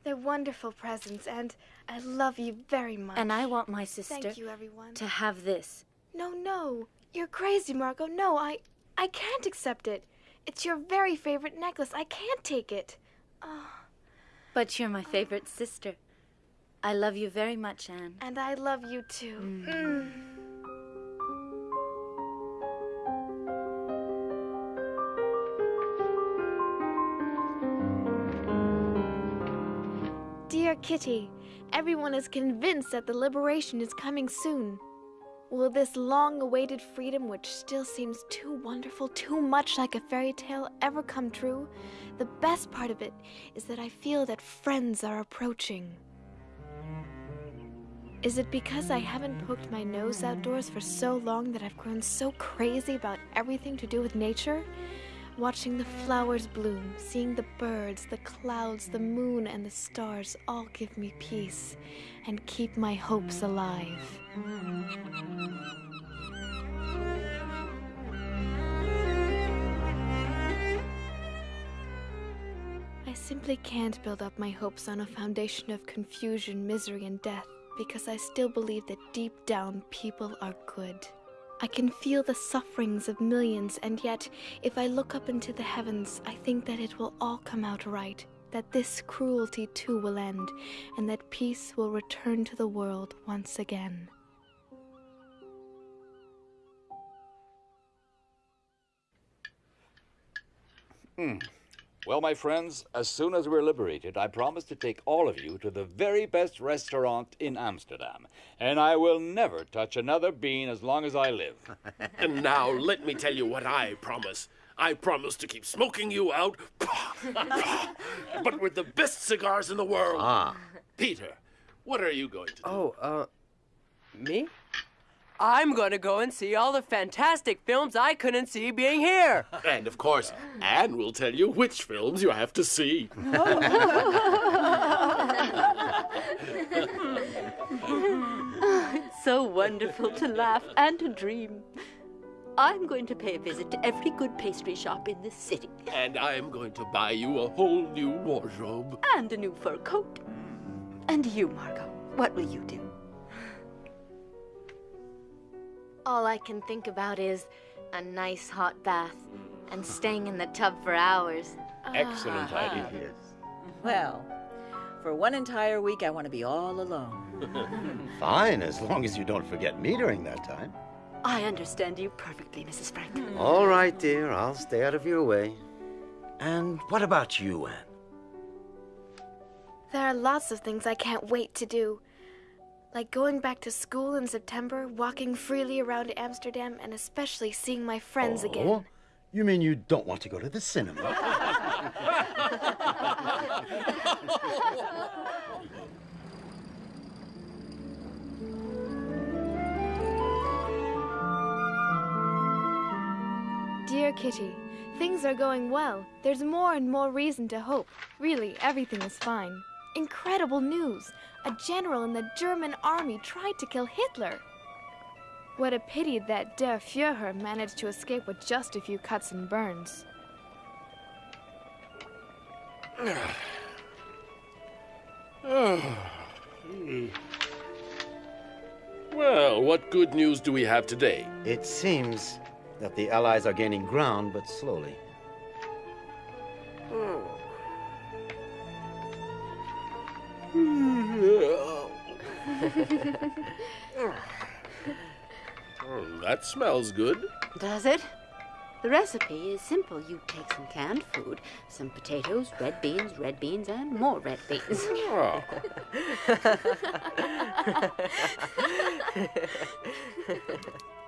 They're wonderful presents, and I love you very much. And I want my sister Thank you, everyone. to have this. No, no. You're crazy, Margot. No, I I can't accept it. It's your very favorite necklace. I can't take it. Oh. But you're my favorite sister. I love you very much, Anne. And I love you too. Mm. Dear Kitty, everyone is convinced that the liberation is coming soon. Will this long awaited freedom, which still seems too wonderful, too much like a fairy tale, ever come true? The best part of it is that I feel that friends are approaching. Is it because I haven't poked my nose outdoors for so long that I've grown so crazy about everything to do with nature? Watching the flowers bloom, seeing the birds, the clouds, the moon, and the stars all give me peace and keep my hopes alive. I simply can't build up my hopes on a foundation of confusion, misery, and death because I still believe that deep down people are good. I can feel the sufferings of millions, and yet, if I look up into the heavens, I think that it will all come out right, that this cruelty too will end, and that peace will return to the world once again. Hmm. Well, my friends, as soon as we're liberated, I promise to take all of you to the very best restaurant in Amsterdam. And I will never touch another bean as long as I live. and now let me tell you what I promise. I promise to keep smoking you out, but with the best cigars in the world. Ah. Peter, what are you going to do? Oh, uh, me? I'm gonna go and see all the fantastic films I couldn't see being here. And of course, Anne will tell you which films you have to see. Oh, it's so wonderful to laugh and to dream. I'm going to pay a visit to every good pastry shop in this city. And I'm going to buy you a whole new wardrobe. And a new fur coat. And you, Margot, what will you do? All I can think about is a nice hot bath mm. and staying in the tub for hours. Excellent ah. idea. Yes. Well, for one entire week, I want to be all alone. Fine, as long as you don't forget me during that time. I understand you perfectly, Mrs. Frank. Hmm. All right, dear, I'll stay out of your way. And what about you, Anne? There are lots of things I can't wait to do. Like going back to school in September, walking freely around Amsterdam, and especially seeing my friends oh? again. Oh, you mean you don't want to go to the cinema? Dear Kitty, things are going well. There's more and more reason to hope. Really, everything is fine. Incredible news! A general in the German army tried to kill Hitler. What a pity that Der Führer managed to escape with just a few cuts and burns. Well, what good news do we have today? It seems that the Allies are gaining ground, but slowly. Oh, Oh, that smells good. Does it? The recipe is simple. You take some canned food, some potatoes, red beans, red beans, and more red beans. Oh.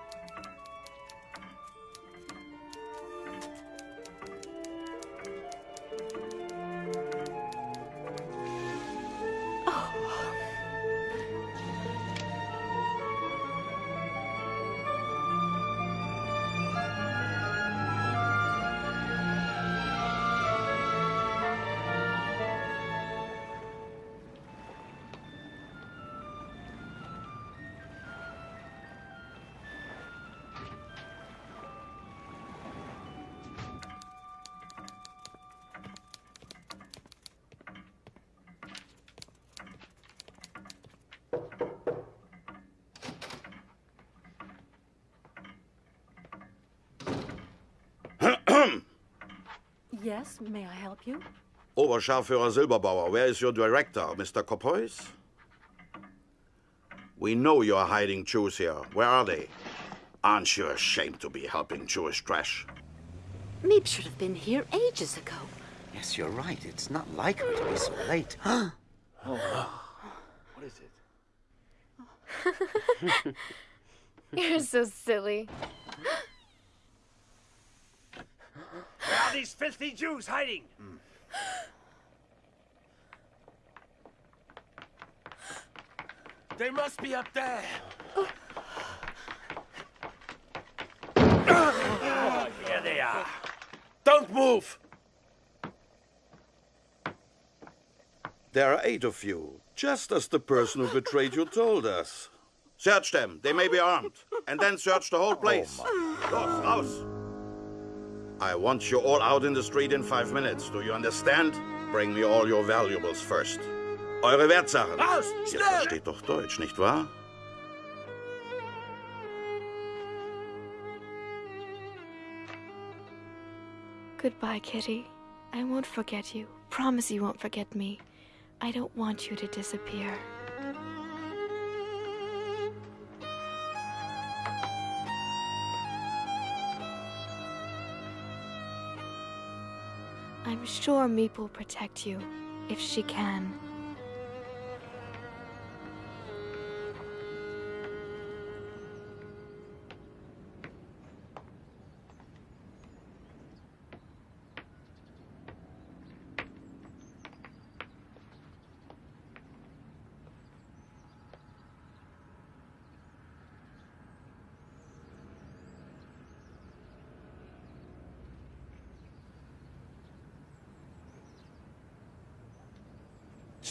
Yes, may I help you? Oberscharführer Silberbauer, where is your director, Mr. Kopois? We know you're hiding Jews here. Where are they? Aren't you ashamed to be helping Jewish trash? Miep should have been here ages ago. Yes, you're right. It's not like her to be so late. oh, what is it? You're so silly. Where are these filthy Jews hiding? Mm. They must be up there. Oh, here they are. Don't move! There are eight of you, just as the person who betrayed you told us. Search them. They may be armed. And then search the whole place. Oh, los, raus! I want you all out in the street in five minutes. Do you understand? Bring me all your valuables first. Eure Wertsachen. Raus! Ihr Schnell! versteht doch Deutsch, nicht wahr? Goodbye, Kitty. I won't forget you. Promise you won't forget me. I don't want you to disappear. I'm sure Miep will protect you, if she can.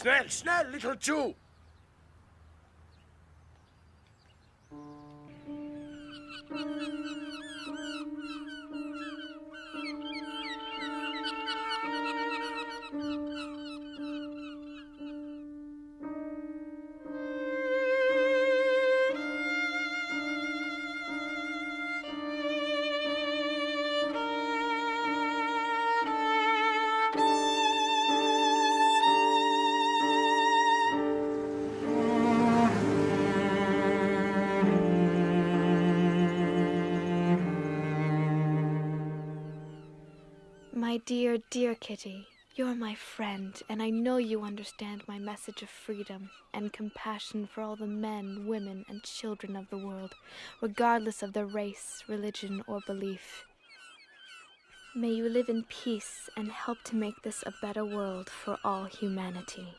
Schnell, schnell, little Jew! My dear, dear Kitty, you're my friend, and I know you understand my message of freedom and compassion for all the men, women, and children of the world, regardless of their race, religion, or belief. May you live in peace and help to make this a better world for all humanity.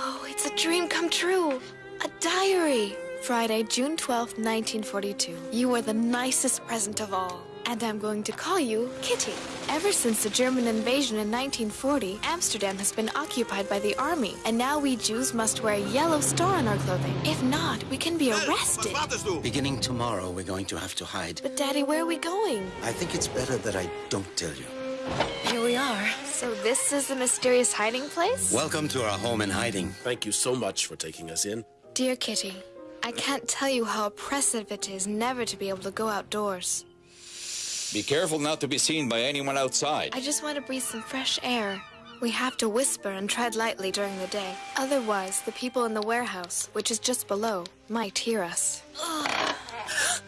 Oh, it's a dream come true. A diary. Friday, June 12th, 1942. You are the nicest present of all. And I'm going to call you Kitty. Ever since the German invasion in 1940, Amsterdam has been occupied by the army. And now we Jews must wear a yellow star on our clothing. If not, we can be arrested. Beginning tomorrow, we're going to have to hide. But Daddy, where are we going? I think it's better that I don't tell you. Here we are. So this is the mysterious hiding place? Welcome to our home in hiding. Thank you so much for taking us in. Dear Kitty, I can't tell you how oppressive it is never to be able to go outdoors. Be careful not to be seen by anyone outside. I just want to breathe some fresh air. We have to whisper and tread lightly during the day. Otherwise, the people in the warehouse, which is just below, might hear us.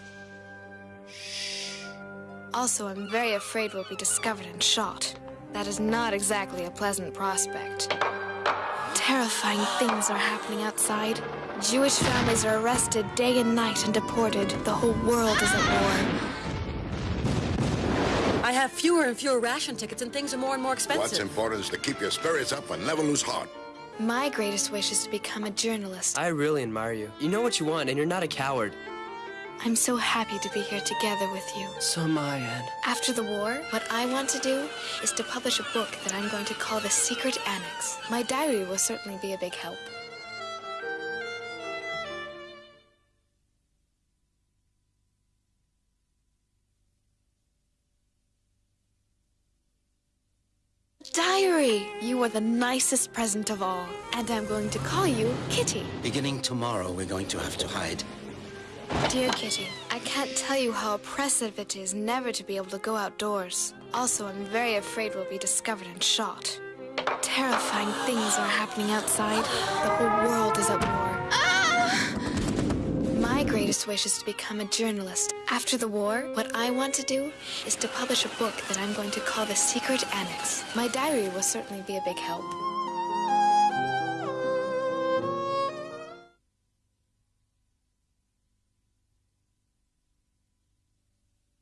Also, I'm very afraid we'll be discovered and shot. That is not exactly a pleasant prospect. Terrifying things are happening outside. Jewish families are arrested day and night and deported. The whole world is at war. I have fewer and fewer ration tickets, and things are more and more expensive. What's important is to keep your spirits up and never lose heart. My greatest wish is to become a journalist. I really admire you. You know what you want, and you're not a coward. I'm so happy to be here together with you. So am I, Anne. After the war, what I want to do is to publish a book that I'm going to call The Secret Annex. My diary will certainly be a big help. Diary! You are the nicest present of all. And I'm going to call you Kitty. Beginning tomorrow, we're going to have to hide. Dear Kitty, I can't tell you how oppressive it is never to be able to go outdoors. Also, I'm very afraid we'll be discovered and shot. Terrifying things are happening outside. The whole world is at war. My greatest wish is to become a journalist. After the war, what I want to do is to publish a book that I'm going to call The Secret Annex. My diary will certainly be a big help.